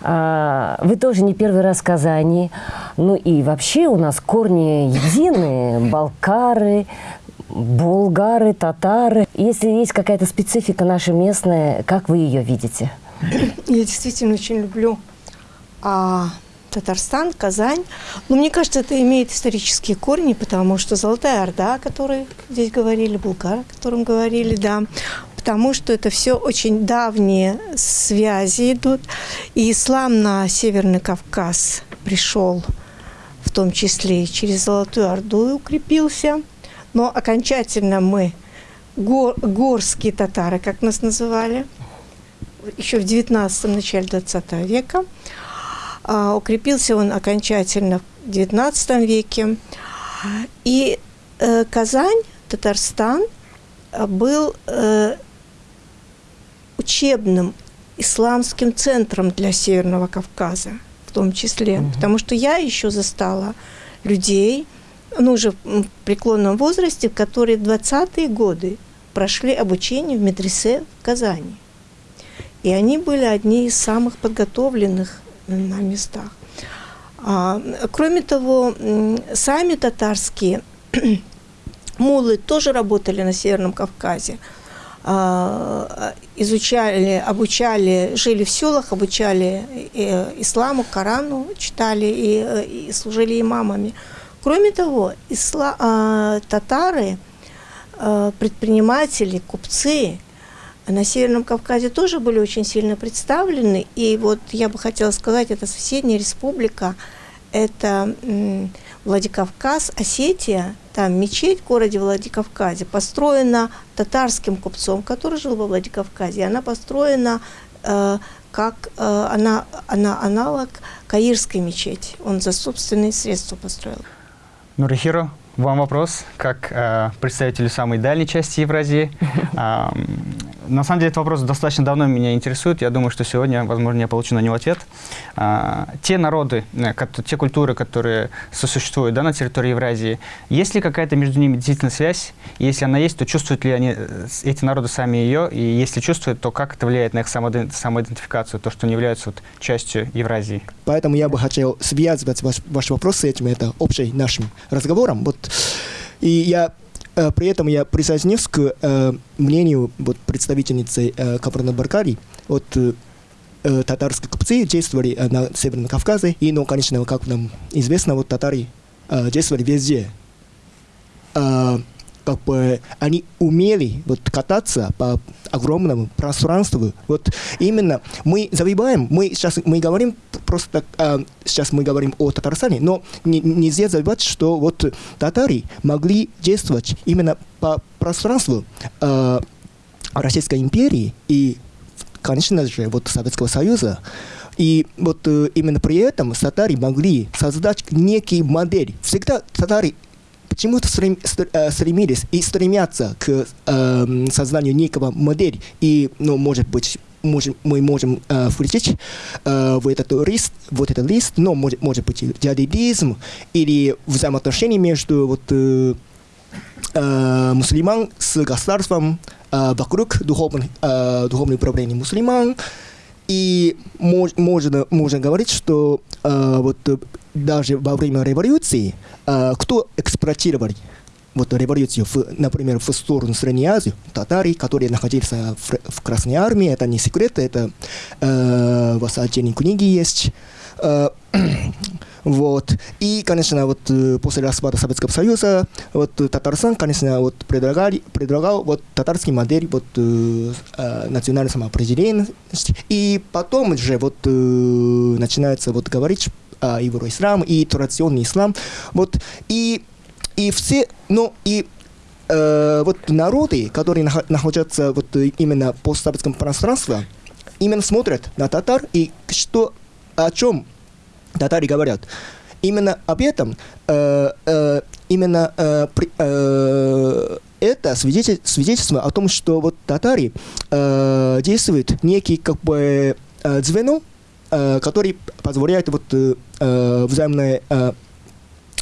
S2: Э, вы тоже не первый раз в Казани. Ну и вообще у нас корни единые. Балкары, булгары, татары. Если есть какая-то специфика наша местная, как вы ее видите?
S11: Я действительно очень люблю а, Татарстан, Казань. Но мне кажется, это имеет исторические корни, потому что Золотая Орда, о которой здесь говорили, Булгар, о котором говорили, да, потому что это все очень давние связи идут. И ислам на Северный Кавказ пришел в том числе и через Золотую Орду и укрепился. Но окончательно мы, гор, горские татары, как нас называли, еще в 19 начале 20 века, а, укрепился он окончательно в XIX веке. И э, Казань, Татарстан э, был э, учебным исламским центром для Северного Кавказа, в том числе. Mm-hmm. Потому что я еще застала людей, ну, уже в преклонном возрасте, которые в 20-е годы прошли обучение в медресе в Казани. И они были одни из самых подготовленных на местах. А, кроме того, сами татарские (clears throat) мулы тоже работали на Северном Кавказе. А, изучали, обучали, жили в селах, обучали э, исламу, Корану, читали и, э, и служили имамами. Кроме того, исла, а, татары, предприниматели, купцы – на Северном Кавказе тоже были очень сильно представлены. И вот я бы хотела сказать, это соседняя республика, это Владикавказ, Осетия, там мечеть в городе Владикавказе построена татарским купцом, который жил во Владикавказе. Она построена э, как э, она, она аналог Каирской мечети. Он за собственные средства построил.
S1: Нурихиро, вам вопрос, как э, представителю самой дальней части Евразии. (laughs) Э, на самом деле этот вопрос достаточно давно меня интересует. Я думаю, что сегодня, возможно, я получу на него ответ. Э, те народы, э, те культуры, которые сосуществуют да, на территории Евразии, есть ли какая-то между ними действительно связь? Если она есть, то чувствуют ли они, э, эти народы сами ее? И если чувствуют, то как это влияет на их самоидентификацию, то, что они являются вот, частью Евразии?
S12: Поэтому я бы хотел связывать ваш, ваш вопрос с этим. Это общий нашим разговором. Вот и я при этом я присоединюсь к э, мнению вот, представительницы э, Кабарна-Баркари. Вот э, э, татарские купцы действовали э, на Северном Кавказе, и, ну, конечно, как нам известно, вот татары э, действовали везде. Как бы они умели вот кататься по огромному пространству. Вот именно мы забиваем, мы сейчас мы говорим просто э, сейчас мы говорим о Татарстане, но не, нельзя забывать, что вот татары могли действовать именно по пространству э, Российской империи и, конечно же, вот Советского Союза. И вот э, именно при этом татары могли создать некий модель. Всегда татары почему-то э, стремились и стремятся к э, созданию некого модели. И, ну, может быть, можем, мы можем э, включить э, в этот лист, вот этот лист, но может, может быть диализм или взаимоотношения между вот, э, э, мусульман с государством э, вокруг духовных, э, духовных управления мусульман. И мож, можно, можно говорить, что э, вот даже во время революции, э, кто эксплуатировал вот революцию, в, например, в сторону Средней Азии, татары, которые находились в, в Красной Армии, это не секрет, это э, в отдельной книге есть. Э, вот. И, конечно, вот э, после распада Советского Союза, вот Татарстан, конечно, вот предлагали, предлагал вот татарский модель вот э, э, национальной самоопределенности. И потом же вот э, начинается вот говорить э, евроислам, и традиционный ислам. Вот, и, и все, ну, и э, вот народы, которые нах- находятся вот именно постсоветском пространстве, именно смотрят на татар и что, о чем татары говорят. Именно об этом, э, э, именно э, при- э, это свидетель, свидетельство о том, что вот татары э, действует некий как бы э, звено, э, который позволяет вот э, э, взаимное э,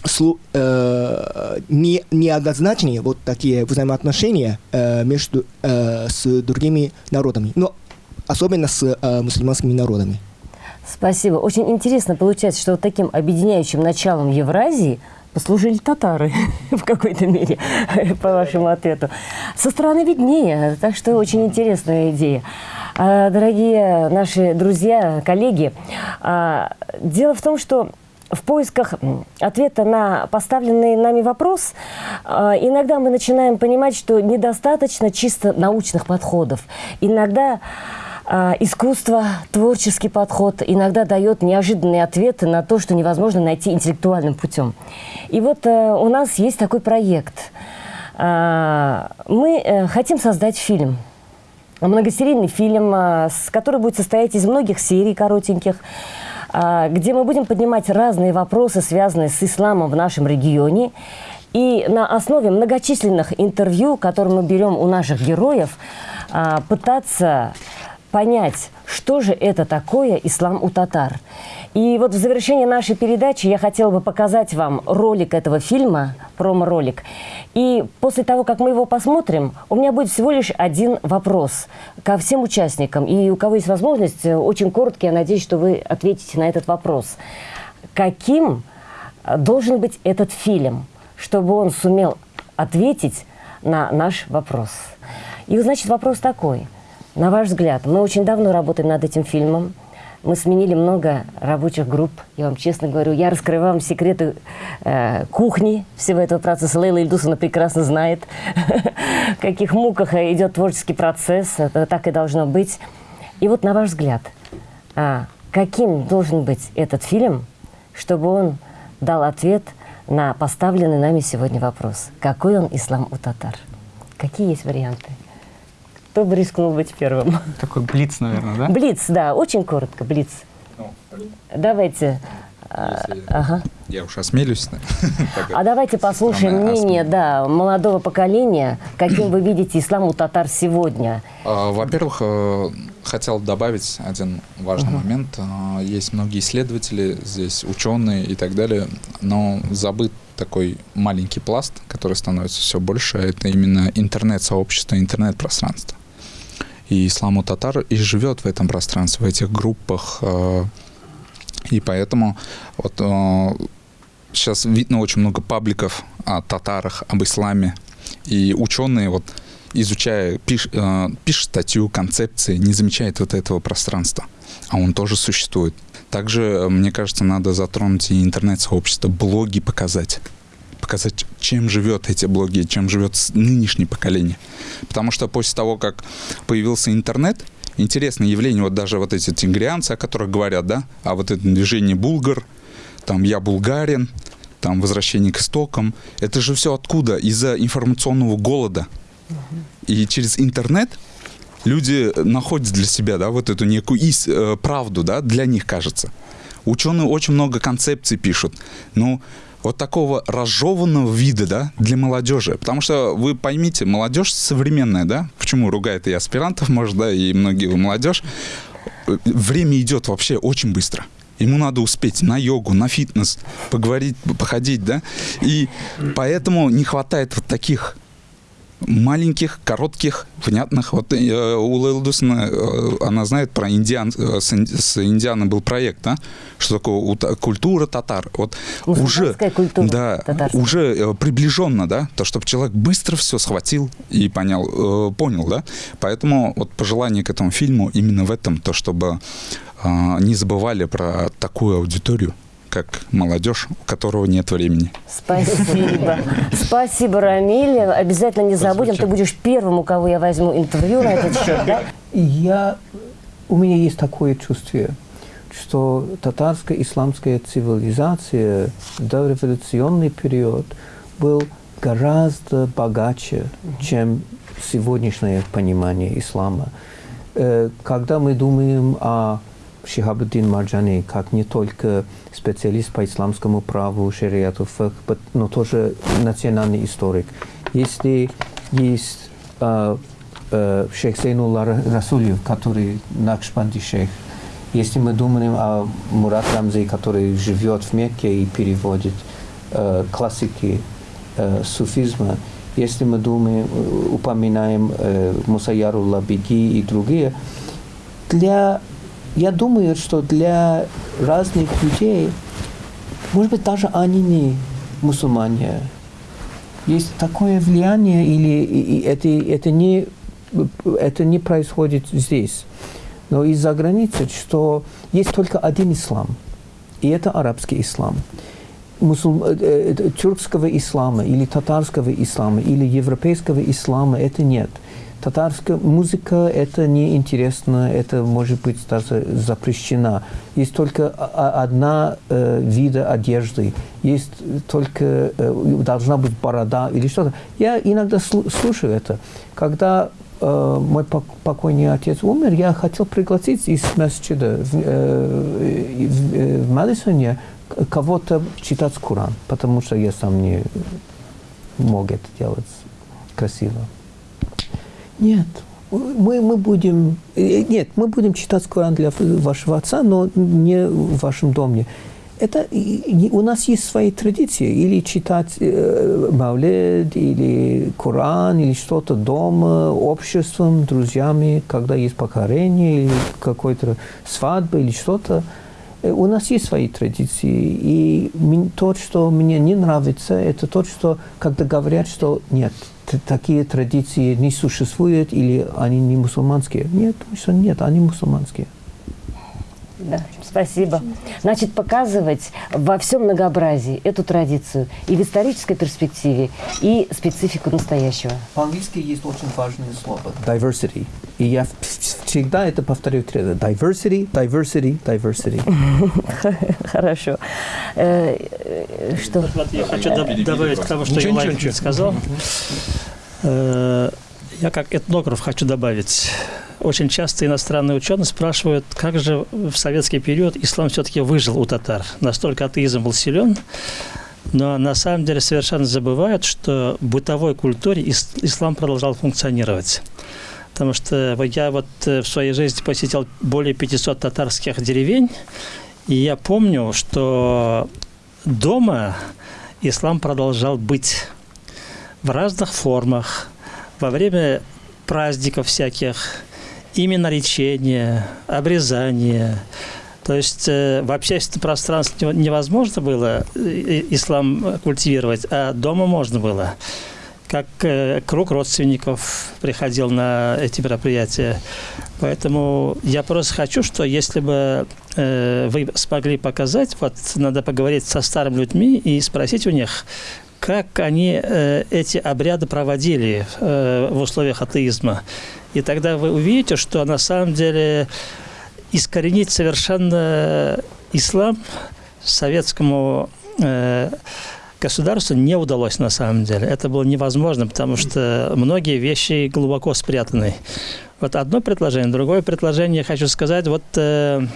S12: слу- э, не, неоднозначные вот такие взаимоотношения э, между э, с другими народами, но особенно с э, мусульманскими народами.
S2: Спасибо. Очень интересно получается, что вот таким объединяющим началом Евразии послужили татары (laughs) в какой-то мере, (laughs) по вашему ответу. Со стороны виднее, так что очень интересная идея. А, Дорогие наши друзья, коллеги, а, дело в том, что в поисках ответа на поставленный нами вопрос а, иногда мы начинаем понимать, что недостаточно чисто научных подходов. Иногда искусство, творческий подход иногда дает неожиданные ответы на то, что невозможно найти интеллектуальным путем. И вот э, у нас есть такой проект. А, Мы э, хотим создать фильм. Многосерийный фильм, а, который будет состоять из многих серий коротеньких, а, где мы будем поднимать разные вопросы, связанные с исламом в нашем регионе. И на основе многочисленных интервью, которые мы берем у наших героев, а, пытаться понять, что же это такое ислам у татар. И вот в завершении нашей передачи я хотела бы показать вам ролик этого фильма, промо-ролик. И после того, как мы его посмотрим, у меня будет всего лишь один вопрос ко всем участникам. И у кого есть возможность, э, очень коротко, я надеюсь, что вы ответите на этот вопрос. Каким э, должен быть этот фильм, чтобы он сумел ответить на наш вопрос? И, значит, вопрос такой. На ваш взгляд, мы очень давно работаем над этим фильмом. Мы сменили много рабочих групп. Я вам честно говорю, я раскрываю вам секреты э, кухни всего этого процесса. Лейла Ильдусовна прекрасно знает, (laughs) в каких муках идет творческий процесс. Это так и должно быть. И вот на ваш взгляд, а, каким должен быть этот фильм, чтобы он дал ответ на поставленный нами сегодня вопрос? Какой он ислам у татар? Какие есть варианты? Кто бы рискнул быть первым?
S1: Такой блиц, наверное, да?
S2: Блиц, да, очень коротко, блиц. Давайте. а, ага.
S13: Я уж осмелюсь. (laughs) Так,
S2: А давайте послушаем мнение да, молодого поколения, каким вы видите ислам у татар сегодня.
S13: А, Во-первых, э, хотел добавить один важный момент. А, Есть многие исследователи, здесь ученые и так далее, но забыт такой маленький пласт, который становится все больше, это именно интернет-сообщество, интернет-пространство. И исламу татар и живет в этом пространстве, в этих группах. э, И поэтому вот сейчас видно очень много пабликов о татарах, об исламе. И ученые вот изучая, пиш, э, пишет статью, концепции, не замечает вот этого пространства. А он тоже существует. Также, э, мне кажется, надо затронуть и интернет-сообщество, блоги показать. Показать, чем живет эти блоги, чем живет нынешнее поколение. Потому что после того, как появился интернет, интересное явление, вот даже вот эти тингрианцы, о которых говорят, да, а вот это движение булгар, там я булгарин, там возвращение к истокам, это же все откуда? Из-за информационного голода. И через интернет люди находят для себя, да, вот эту некую ис- э, правду, да, для них кажется. Ученые очень много концепций пишут. Ну, вот такого разжеванного вида, да, для молодежи. Потому что вы поймите, молодежь современная, да, почему ругает и аспирантов, может, да, и многие вы молодежь. Время идет вообще очень быстро. Ему надо успеть на йогу, на фитнес, поговорить, походить, да. И поэтому не хватает вот таких маленьких, коротких, внятных. Вот э, у Лейлы Дусина, э, она знает про индиан, э, с, инди- с Индианой был проект, да? Что такое у та- культура татар. Вот уже,
S2: культура
S13: да,
S2: татарская.
S13: уже э, приближенно, да, то, чтобы человек быстро все схватил и понял, э, понял, да. Поэтому вот пожелание к этому фильму именно в этом, то, чтобы э, не забывали про такую аудиторию, как молодежь, у которого нет времени.
S2: Спасибо. Спасибо, Рамиль. Обязательно не забудем. Ты будешь первым, у кого я возьму интервью на этот счет, да?
S7: Я, у меня есть такое чувство, что татарская исламская цивилизация в дореволюционный период был гораздо богаче, чем сегодняшнее понимание ислама. Э, когда мы думаем о Шихабуддин Марджани как не только специалист по исламскому праву, шариату, но тоже национальный историк. Если есть э, э, шейх Зейнулла Расулев, который Накшбанди шейх, если мы думаем о Мурат Рамзе, который живет в Мекке и переводит э, классики э, суфизма, если мы думаем, э, упоминаем э, Мусаяру Лабиги и другие, для, я думаю, что для разных людей, может быть, даже они не мусульмане, есть такое влияние, или это, это, не, это не происходит здесь, но из-за границы, что есть только один ислам, и это арабский ислам. Мусульм... Э, э, тюркского ислама или татарского ислама или европейского ислама это нет. Татарская музыка это неинтересно, это может быть даже запрещена. Есть только одна э, вида одежды, есть только э, должна быть борода или что-то. Я иногда слушаю это. Когда э, мой покойный отец умер, я хотел пригласить из месчида в, э, в, в Мэдисоне кого-то читать Коран, потому что я сам не мог это делать красиво. Нет, мы, мы будем... Э, нет, мы будем читать Коран для вашего отца, но не в вашем доме. Это у нас есть свои традиции. Или читать э, Мавлед, или Коран, или что-то дома, обществом, друзьями, когда есть покорение, или какой-то свадьба, или что-то. Э, у нас есть свои традиции, и то, что мне не нравится, это то, что когда говорят, что нет, такие традиции не существуют или они не мусульманские. Нет, нет, они мусульманские.
S2: Да, спасибо. Значит, показывать во всем многообразии эту традицию и в исторической перспективе, и специфику настоящего.
S7: По-английски есть очень важное слово – diversity. И я всегда это повторю. Diversity, diversity, diversity. (laughs)
S2: Хорошо. Э, э, что?
S5: Я хочу добавить к тому, что Юлай сказал. Э, я как этнограф хочу добавить. Очень часто иностранные ученые спрашивают, как же в советский период ислам все-таки выжил у татар. Настолько атеизм был силен, но на самом деле совершенно забывают, что в бытовой культуре ислам продолжал функционировать. Потому что я вот э, в своей жизни посетил более 500 татарских деревень, и я помню, что дома ислам продолжал быть в разных формах, во время праздников всяких, именно речения, обрезания. То есть э, в общественном пространстве невозможно было э, ислам культивировать, а дома можно было. Как э, круг родственников приходил на эти мероприятия. Поэтому я просто хочу, что если бы э, вы смогли показать, вот надо поговорить со старыми людьми и спросить у них, как они э, эти обряды проводили э, в условиях атеизма. И тогда вы увидите, что на самом деле искоренить совершенно ислам советскому э, государству не удалось на самом деле. Это было невозможно, потому что многие вещи глубоко спрятаны. Вот одно предложение. Другое предложение, хочу сказать, вот э,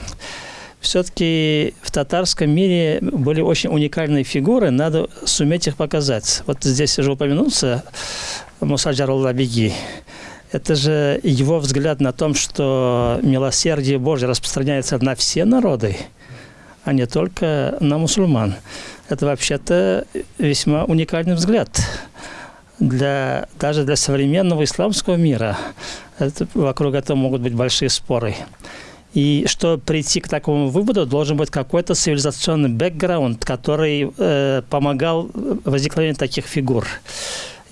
S5: все-таки в татарском мире были очень уникальные фигуры, надо суметь их показать. Вот здесь уже упомянулся Муса Джарулла Беги. Это же его взгляд на том, что милосердие Божье распространяется на все народы, а не только на мусульман. Это вообще-то весьма уникальный взгляд для, даже для современного исламского мира. Это, вокруг этого могут быть большие споры. И чтобы прийти к такому выводу, должен быть какой-то цивилизационный бэкграунд, который э, помогал возникновению таких фигур.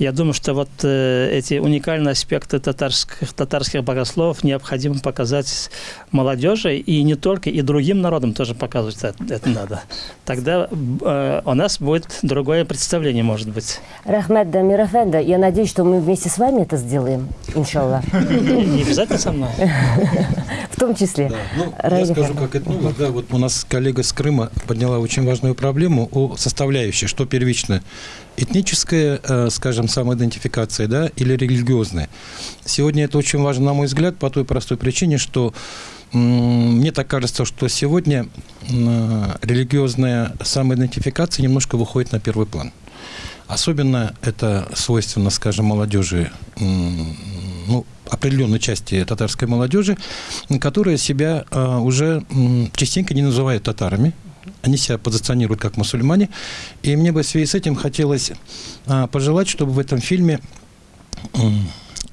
S5: Я думаю, что вот э, эти уникальные аспекты татарских, татарских богословов необходимо показать молодежи, и не только, и другим народам тоже показывать это, это надо. Тогда э, у нас будет другое представление, может быть.
S2: Рахмет Дамир Эфенда, я надеюсь, что мы вместе с вами это сделаем, иншаллах.
S5: Не обязательно со мной.
S2: В том числе.
S6: Да, ну, я скажу, как этнолог, да, вот у нас коллега с Крыма подняла очень важную проблему о составляющей, что первично этническая, э, скажем, самоидентификация, да, или религиозная. Сегодня это очень важно, на мой взгляд, по той простой причине, что мне так кажется, что сегодня религиозная самоидентификация немножко выходит на первый план. Особенно это свойственно, скажем, молодежи, ну, определенной части татарской молодежи, которая себя э, уже частенько не называют татарами, они себя позиционируют как мусульмане. И мне бы в связи с этим хотелось а, пожелать, чтобы в этом фильме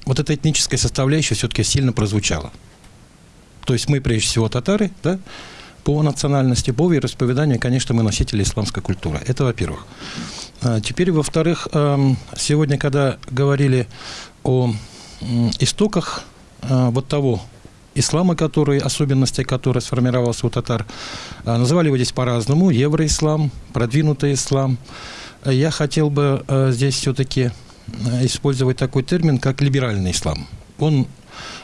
S6: вот эта этническая составляющая все-таки сильно прозвучала. То есть мы, прежде всего, татары, да, по национальности, по вероисповеданию, конечно, мы носители исламской культуры. Это во-первых. А, Теперь, во-вторых, сегодня, когда говорили о истоках а, вот того ислама, который, особенности, который сформировался у татар, а, называли его здесь по-разному. Евроислам, продвинутый ислам. А Я хотел бы э, здесь все-таки использовать такой термин, как либеральный ислам. Он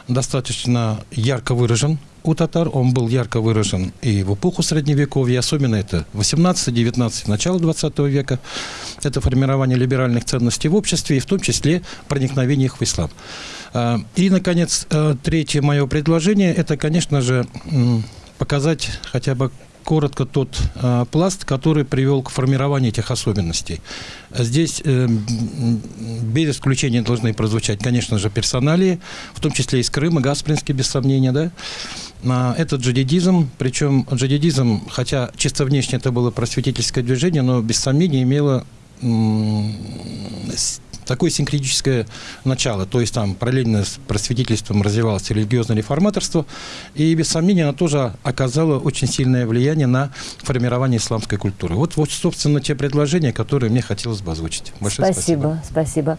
S6: достаточно ярко выражен у татар, он был ярко выражен и в эпоху Средневековья, особенно это 18-19, начало 20 века. Это формирование либеральных ценностей в обществе и в том числе проникновение их в ислам. А, И, наконец, э, третье мое предложение – это, конечно же, показать хотя бы коротко тот э, пласт, который привел к формированию этих особенностей. Здесь э, без исключения должны прозвучать, конечно же, персоналии, в том числе из Крыма, Гаспринский, без сомнения, да. А, Это джадидизм, причем джадидизм, хотя чисто внешне это было просветительское движение, но без сомнения имело такое синкретическое начало, то есть там параллельно с просветительством развивалось религиозное реформаторство, и без сомнения оно тоже оказало очень сильное влияние на формирование исламской культуры. Вот, вот собственно, те предложения, которые мне хотелось бы озвучить. Большое спасибо.
S2: Спасибо, спасибо.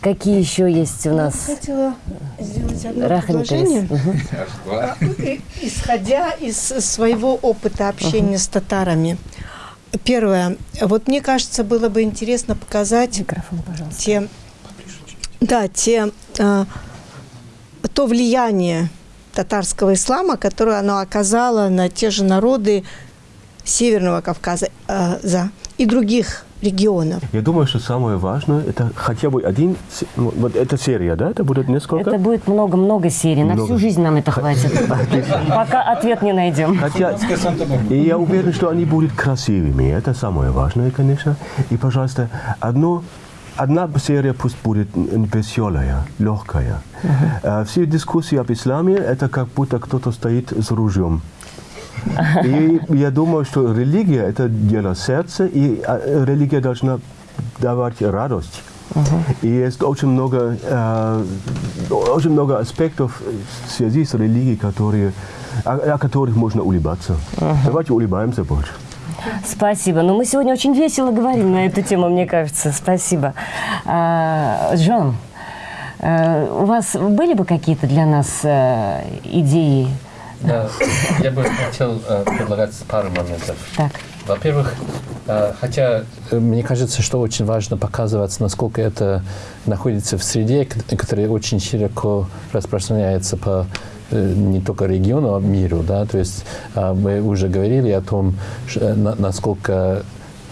S2: Какие еще есть у
S11: Я
S2: нас?
S11: хотела сделать одно
S2: Рахмет
S11: предложение. А, Исходя из своего опыта общения с татарами. Первое. Вот мне кажется, было бы интересно показать
S2: Микрофон, пожалуйста.
S11: те, да, те, а, то влияние татарского ислама, которое оно оказало на те же народы Северного Кавказа а, за, и других регионов.
S4: Я думаю, что самое важное, это хотя бы один, ну, вот эта серия, да, это будет несколько?
S2: Это будет много-много серий. На
S4: Много.
S2: всю жизнь нам это хватит. (laughs) Пока ответ не найдем.
S4: Хотя, и я уверен, что они будут красивыми. Это самое важное, конечно. И, пожалуйста, одно, одна серия пусть будет веселая, легкая. Э, Все дискуссии об исламе, это как будто кто-то стоит с ружьем. И я думаю, что религия – это дело сердца, и э, религия должна давать радость. И есть очень много, э, очень много аспектов в связи с религией, которые, о, о которых можно улыбаться. Давайте улыбаемся больше.
S2: Спасибо. Но мы сегодня очень весело говорим на эту тему, мне кажется. Спасибо. А, Джон, э, у вас были бы какие-то для нас э, идеи?
S3: Да, я бы хотел э, предлагать пару моментов.
S2: Так.
S3: Во-первых, э, хотя э, мне кажется, что очень важно показывать, насколько это находится в среде, которая очень широко распространяется по э, не только региону, а миру, да, то есть э, мы уже говорили о том, насколько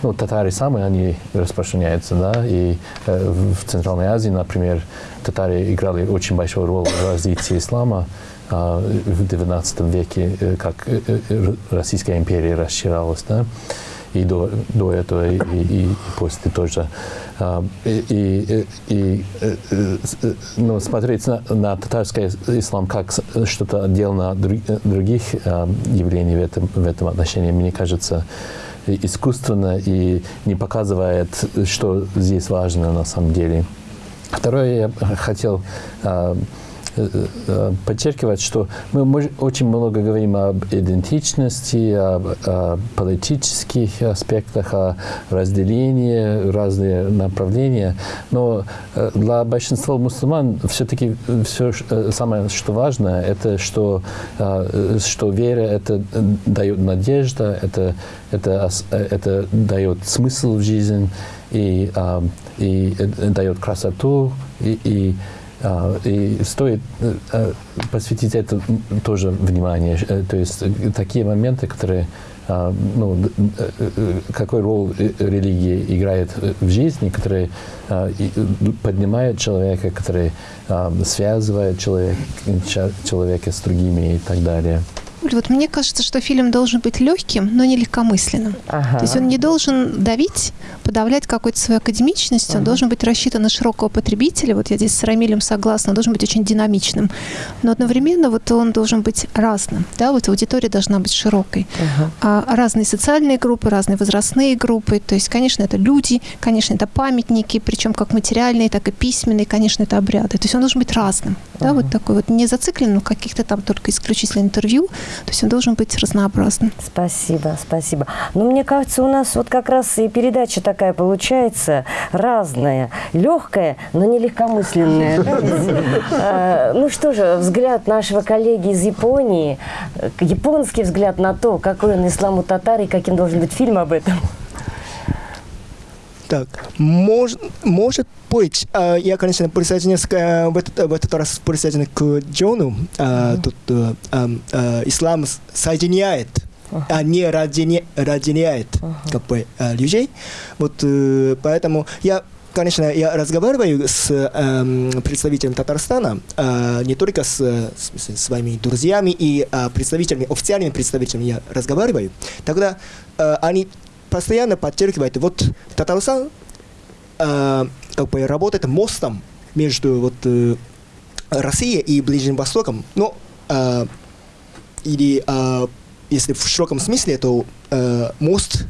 S3: ну, татары самые, они распространяются, да, и э, в Центральной Азии, например, татары играли очень большую роль в развитии ислама в XIX веке, э, как э, э, Российская империя расширялась, да, и до, до этого, и, и- и после тоже. А, И, и, и, ну, смотреть на, на татарский ислам как что-то отдельно от друг- других а, явлений в этом, в этом отношении, мне кажется, искусственно и не показывает, что здесь важно на самом деле. Второе, я хотел а, подчеркивать, что мы очень много говорим об идентичности, об, о политических аспектах, о разделении, разные направления. Но для большинства мусульман все-таки все самое, что важно, это что, что вера это дает надежда, это, это, это дает смысл в жизнь и, и дает красоту и, и и стоит э, э, посвятить это тоже внимание. Э, то есть такие моменты, которые а, ну, какой роль религия играет в жизни, которые а, поднимают человека, которые связывают человек, человека с другими и так далее.
S10: Вот мне кажется, что фильм должен быть легким, но не легкомысленным. Ага. То есть он не должен давить, подавлять какой-то своей академичностью, ага. он должен быть рассчитан на широкого потребителя. Вот я здесь с Рамилем согласна, он должен быть очень динамичным. Но одновременно вот он должен быть разным. Да, вот аудитория должна быть широкой. Ага. А разные социальные группы, разные возрастные группы. То есть, конечно, это люди, конечно, это памятники, причем как материальные, так и письменные, конечно, это обряды. То есть он должен быть разным. Да, вот такой вот не зацикленным в каких-то там только исключительно интервью, то есть он должен быть разнообразным.
S2: Спасибо, спасибо. Но мне кажется, у нас вот как раз и передача такая получается разная, легкая, но не легкомысленная. А, ну что же, взгляд нашего коллеги из Японии, японский взгляд на то, какой он ислам у татар и каким должен быть фильм об этом.
S12: Так, мож, может быть, э, я, конечно, присоединюсь э, в, этот, в этот раз присоединюсь к Джону. Э, тут э, э, ислам соединяет, а не разделя, разделяет как бы, э, людей. Вот поэтому я конечно, я разговариваю с э, представителем Татарстана, э, не только с, с своими друзьями и э, представителями, официальными представителями я разговариваю. Тогда э, они постоянно подчеркивает, вот Татарстан э, как бы работает мостом между вот, э, Россией и Ближним Востоком. Но э, или э, если в широком смысле, то э, мост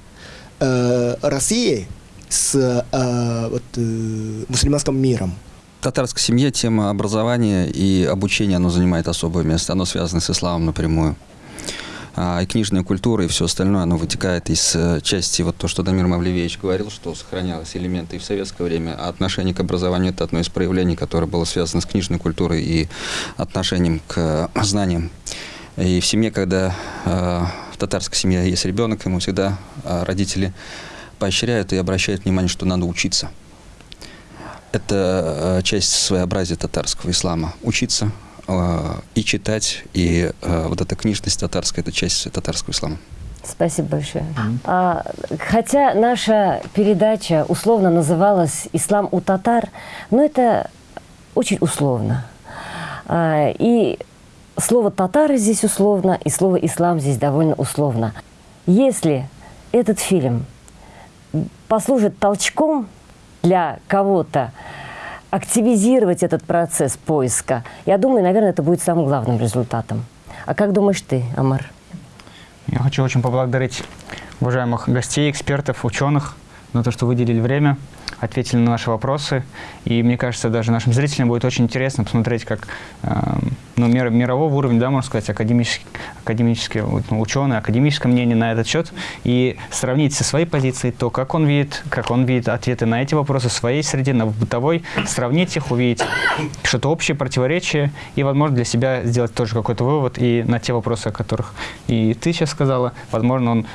S12: э, России с э, вот, э, мусульманским миром.
S8: В татарской семье тема образования и обучения оно занимает особое место. Оно связано с исламом напрямую. А, и книжная культура, и все остальное, оно вытекает из э, части, вот то, что Дамир Мавлевич говорил, что сохранялось элементы и в советское время, а отношение к образованию – это одно из проявлений, которое было связано с книжной культурой и отношением к э, знаниям. И в семье, когда э, в татарской семье есть ребенок, ему всегда родители поощряют и обращают внимание, что надо учиться. Это часть своеобразия татарского ислама. Учиться, и читать, и а, вот эта книжность татарская, это часть татарского ислама.
S2: Спасибо большое. А, хотя наша передача условно называлась «Ислам у татар», но это очень условно. А, и слово «татары» здесь условно, и слово «ислам» здесь довольно условно. Если этот фильм послужит толчком для кого-то, активизировать этот процесс поиска. Я думаю, наверное, это будет самым главным результатом. А как думаешь ты, Амар?
S1: Я хочу очень поблагодарить уважаемых гостей, экспертов, ученых за то, что выделили время ответили на наши вопросы. И мне кажется, даже нашим зрителям будет очень интересно посмотреть, как э, ну, мир, мирового уровня, да, можно сказать, академические, академические ну, ученые, академическое мнение на этот счет, и сравнить со своей позицией то, как он видит, как он видит ответы на эти вопросы в своей среде, на бытовой, сравнить их, увидеть что-то общее, противоречие, и, возможно, для себя сделать тоже какой-то вывод и на те вопросы, о которых и ты сейчас сказала, возможно, он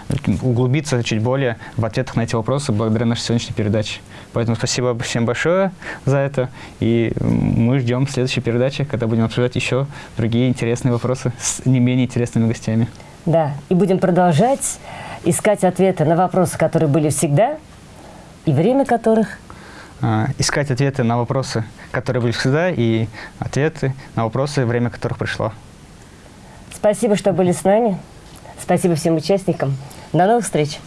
S1: углубится чуть более в ответах на эти вопросы благодаря нашей сегодняшней передаче. Поэтому спасибо всем большое за это. И мы ждем следующей передачи, когда будем обсуждать еще другие интересные вопросы с не менее интересными гостями.
S2: Да, и будем продолжать искать ответы на вопросы, которые были всегда, и время которых
S1: а, искать ответы на вопросы, которые были всегда, и ответы на вопросы, время которых пришло.
S2: Спасибо, что были с нами. Спасибо всем участникам. До новых встреч!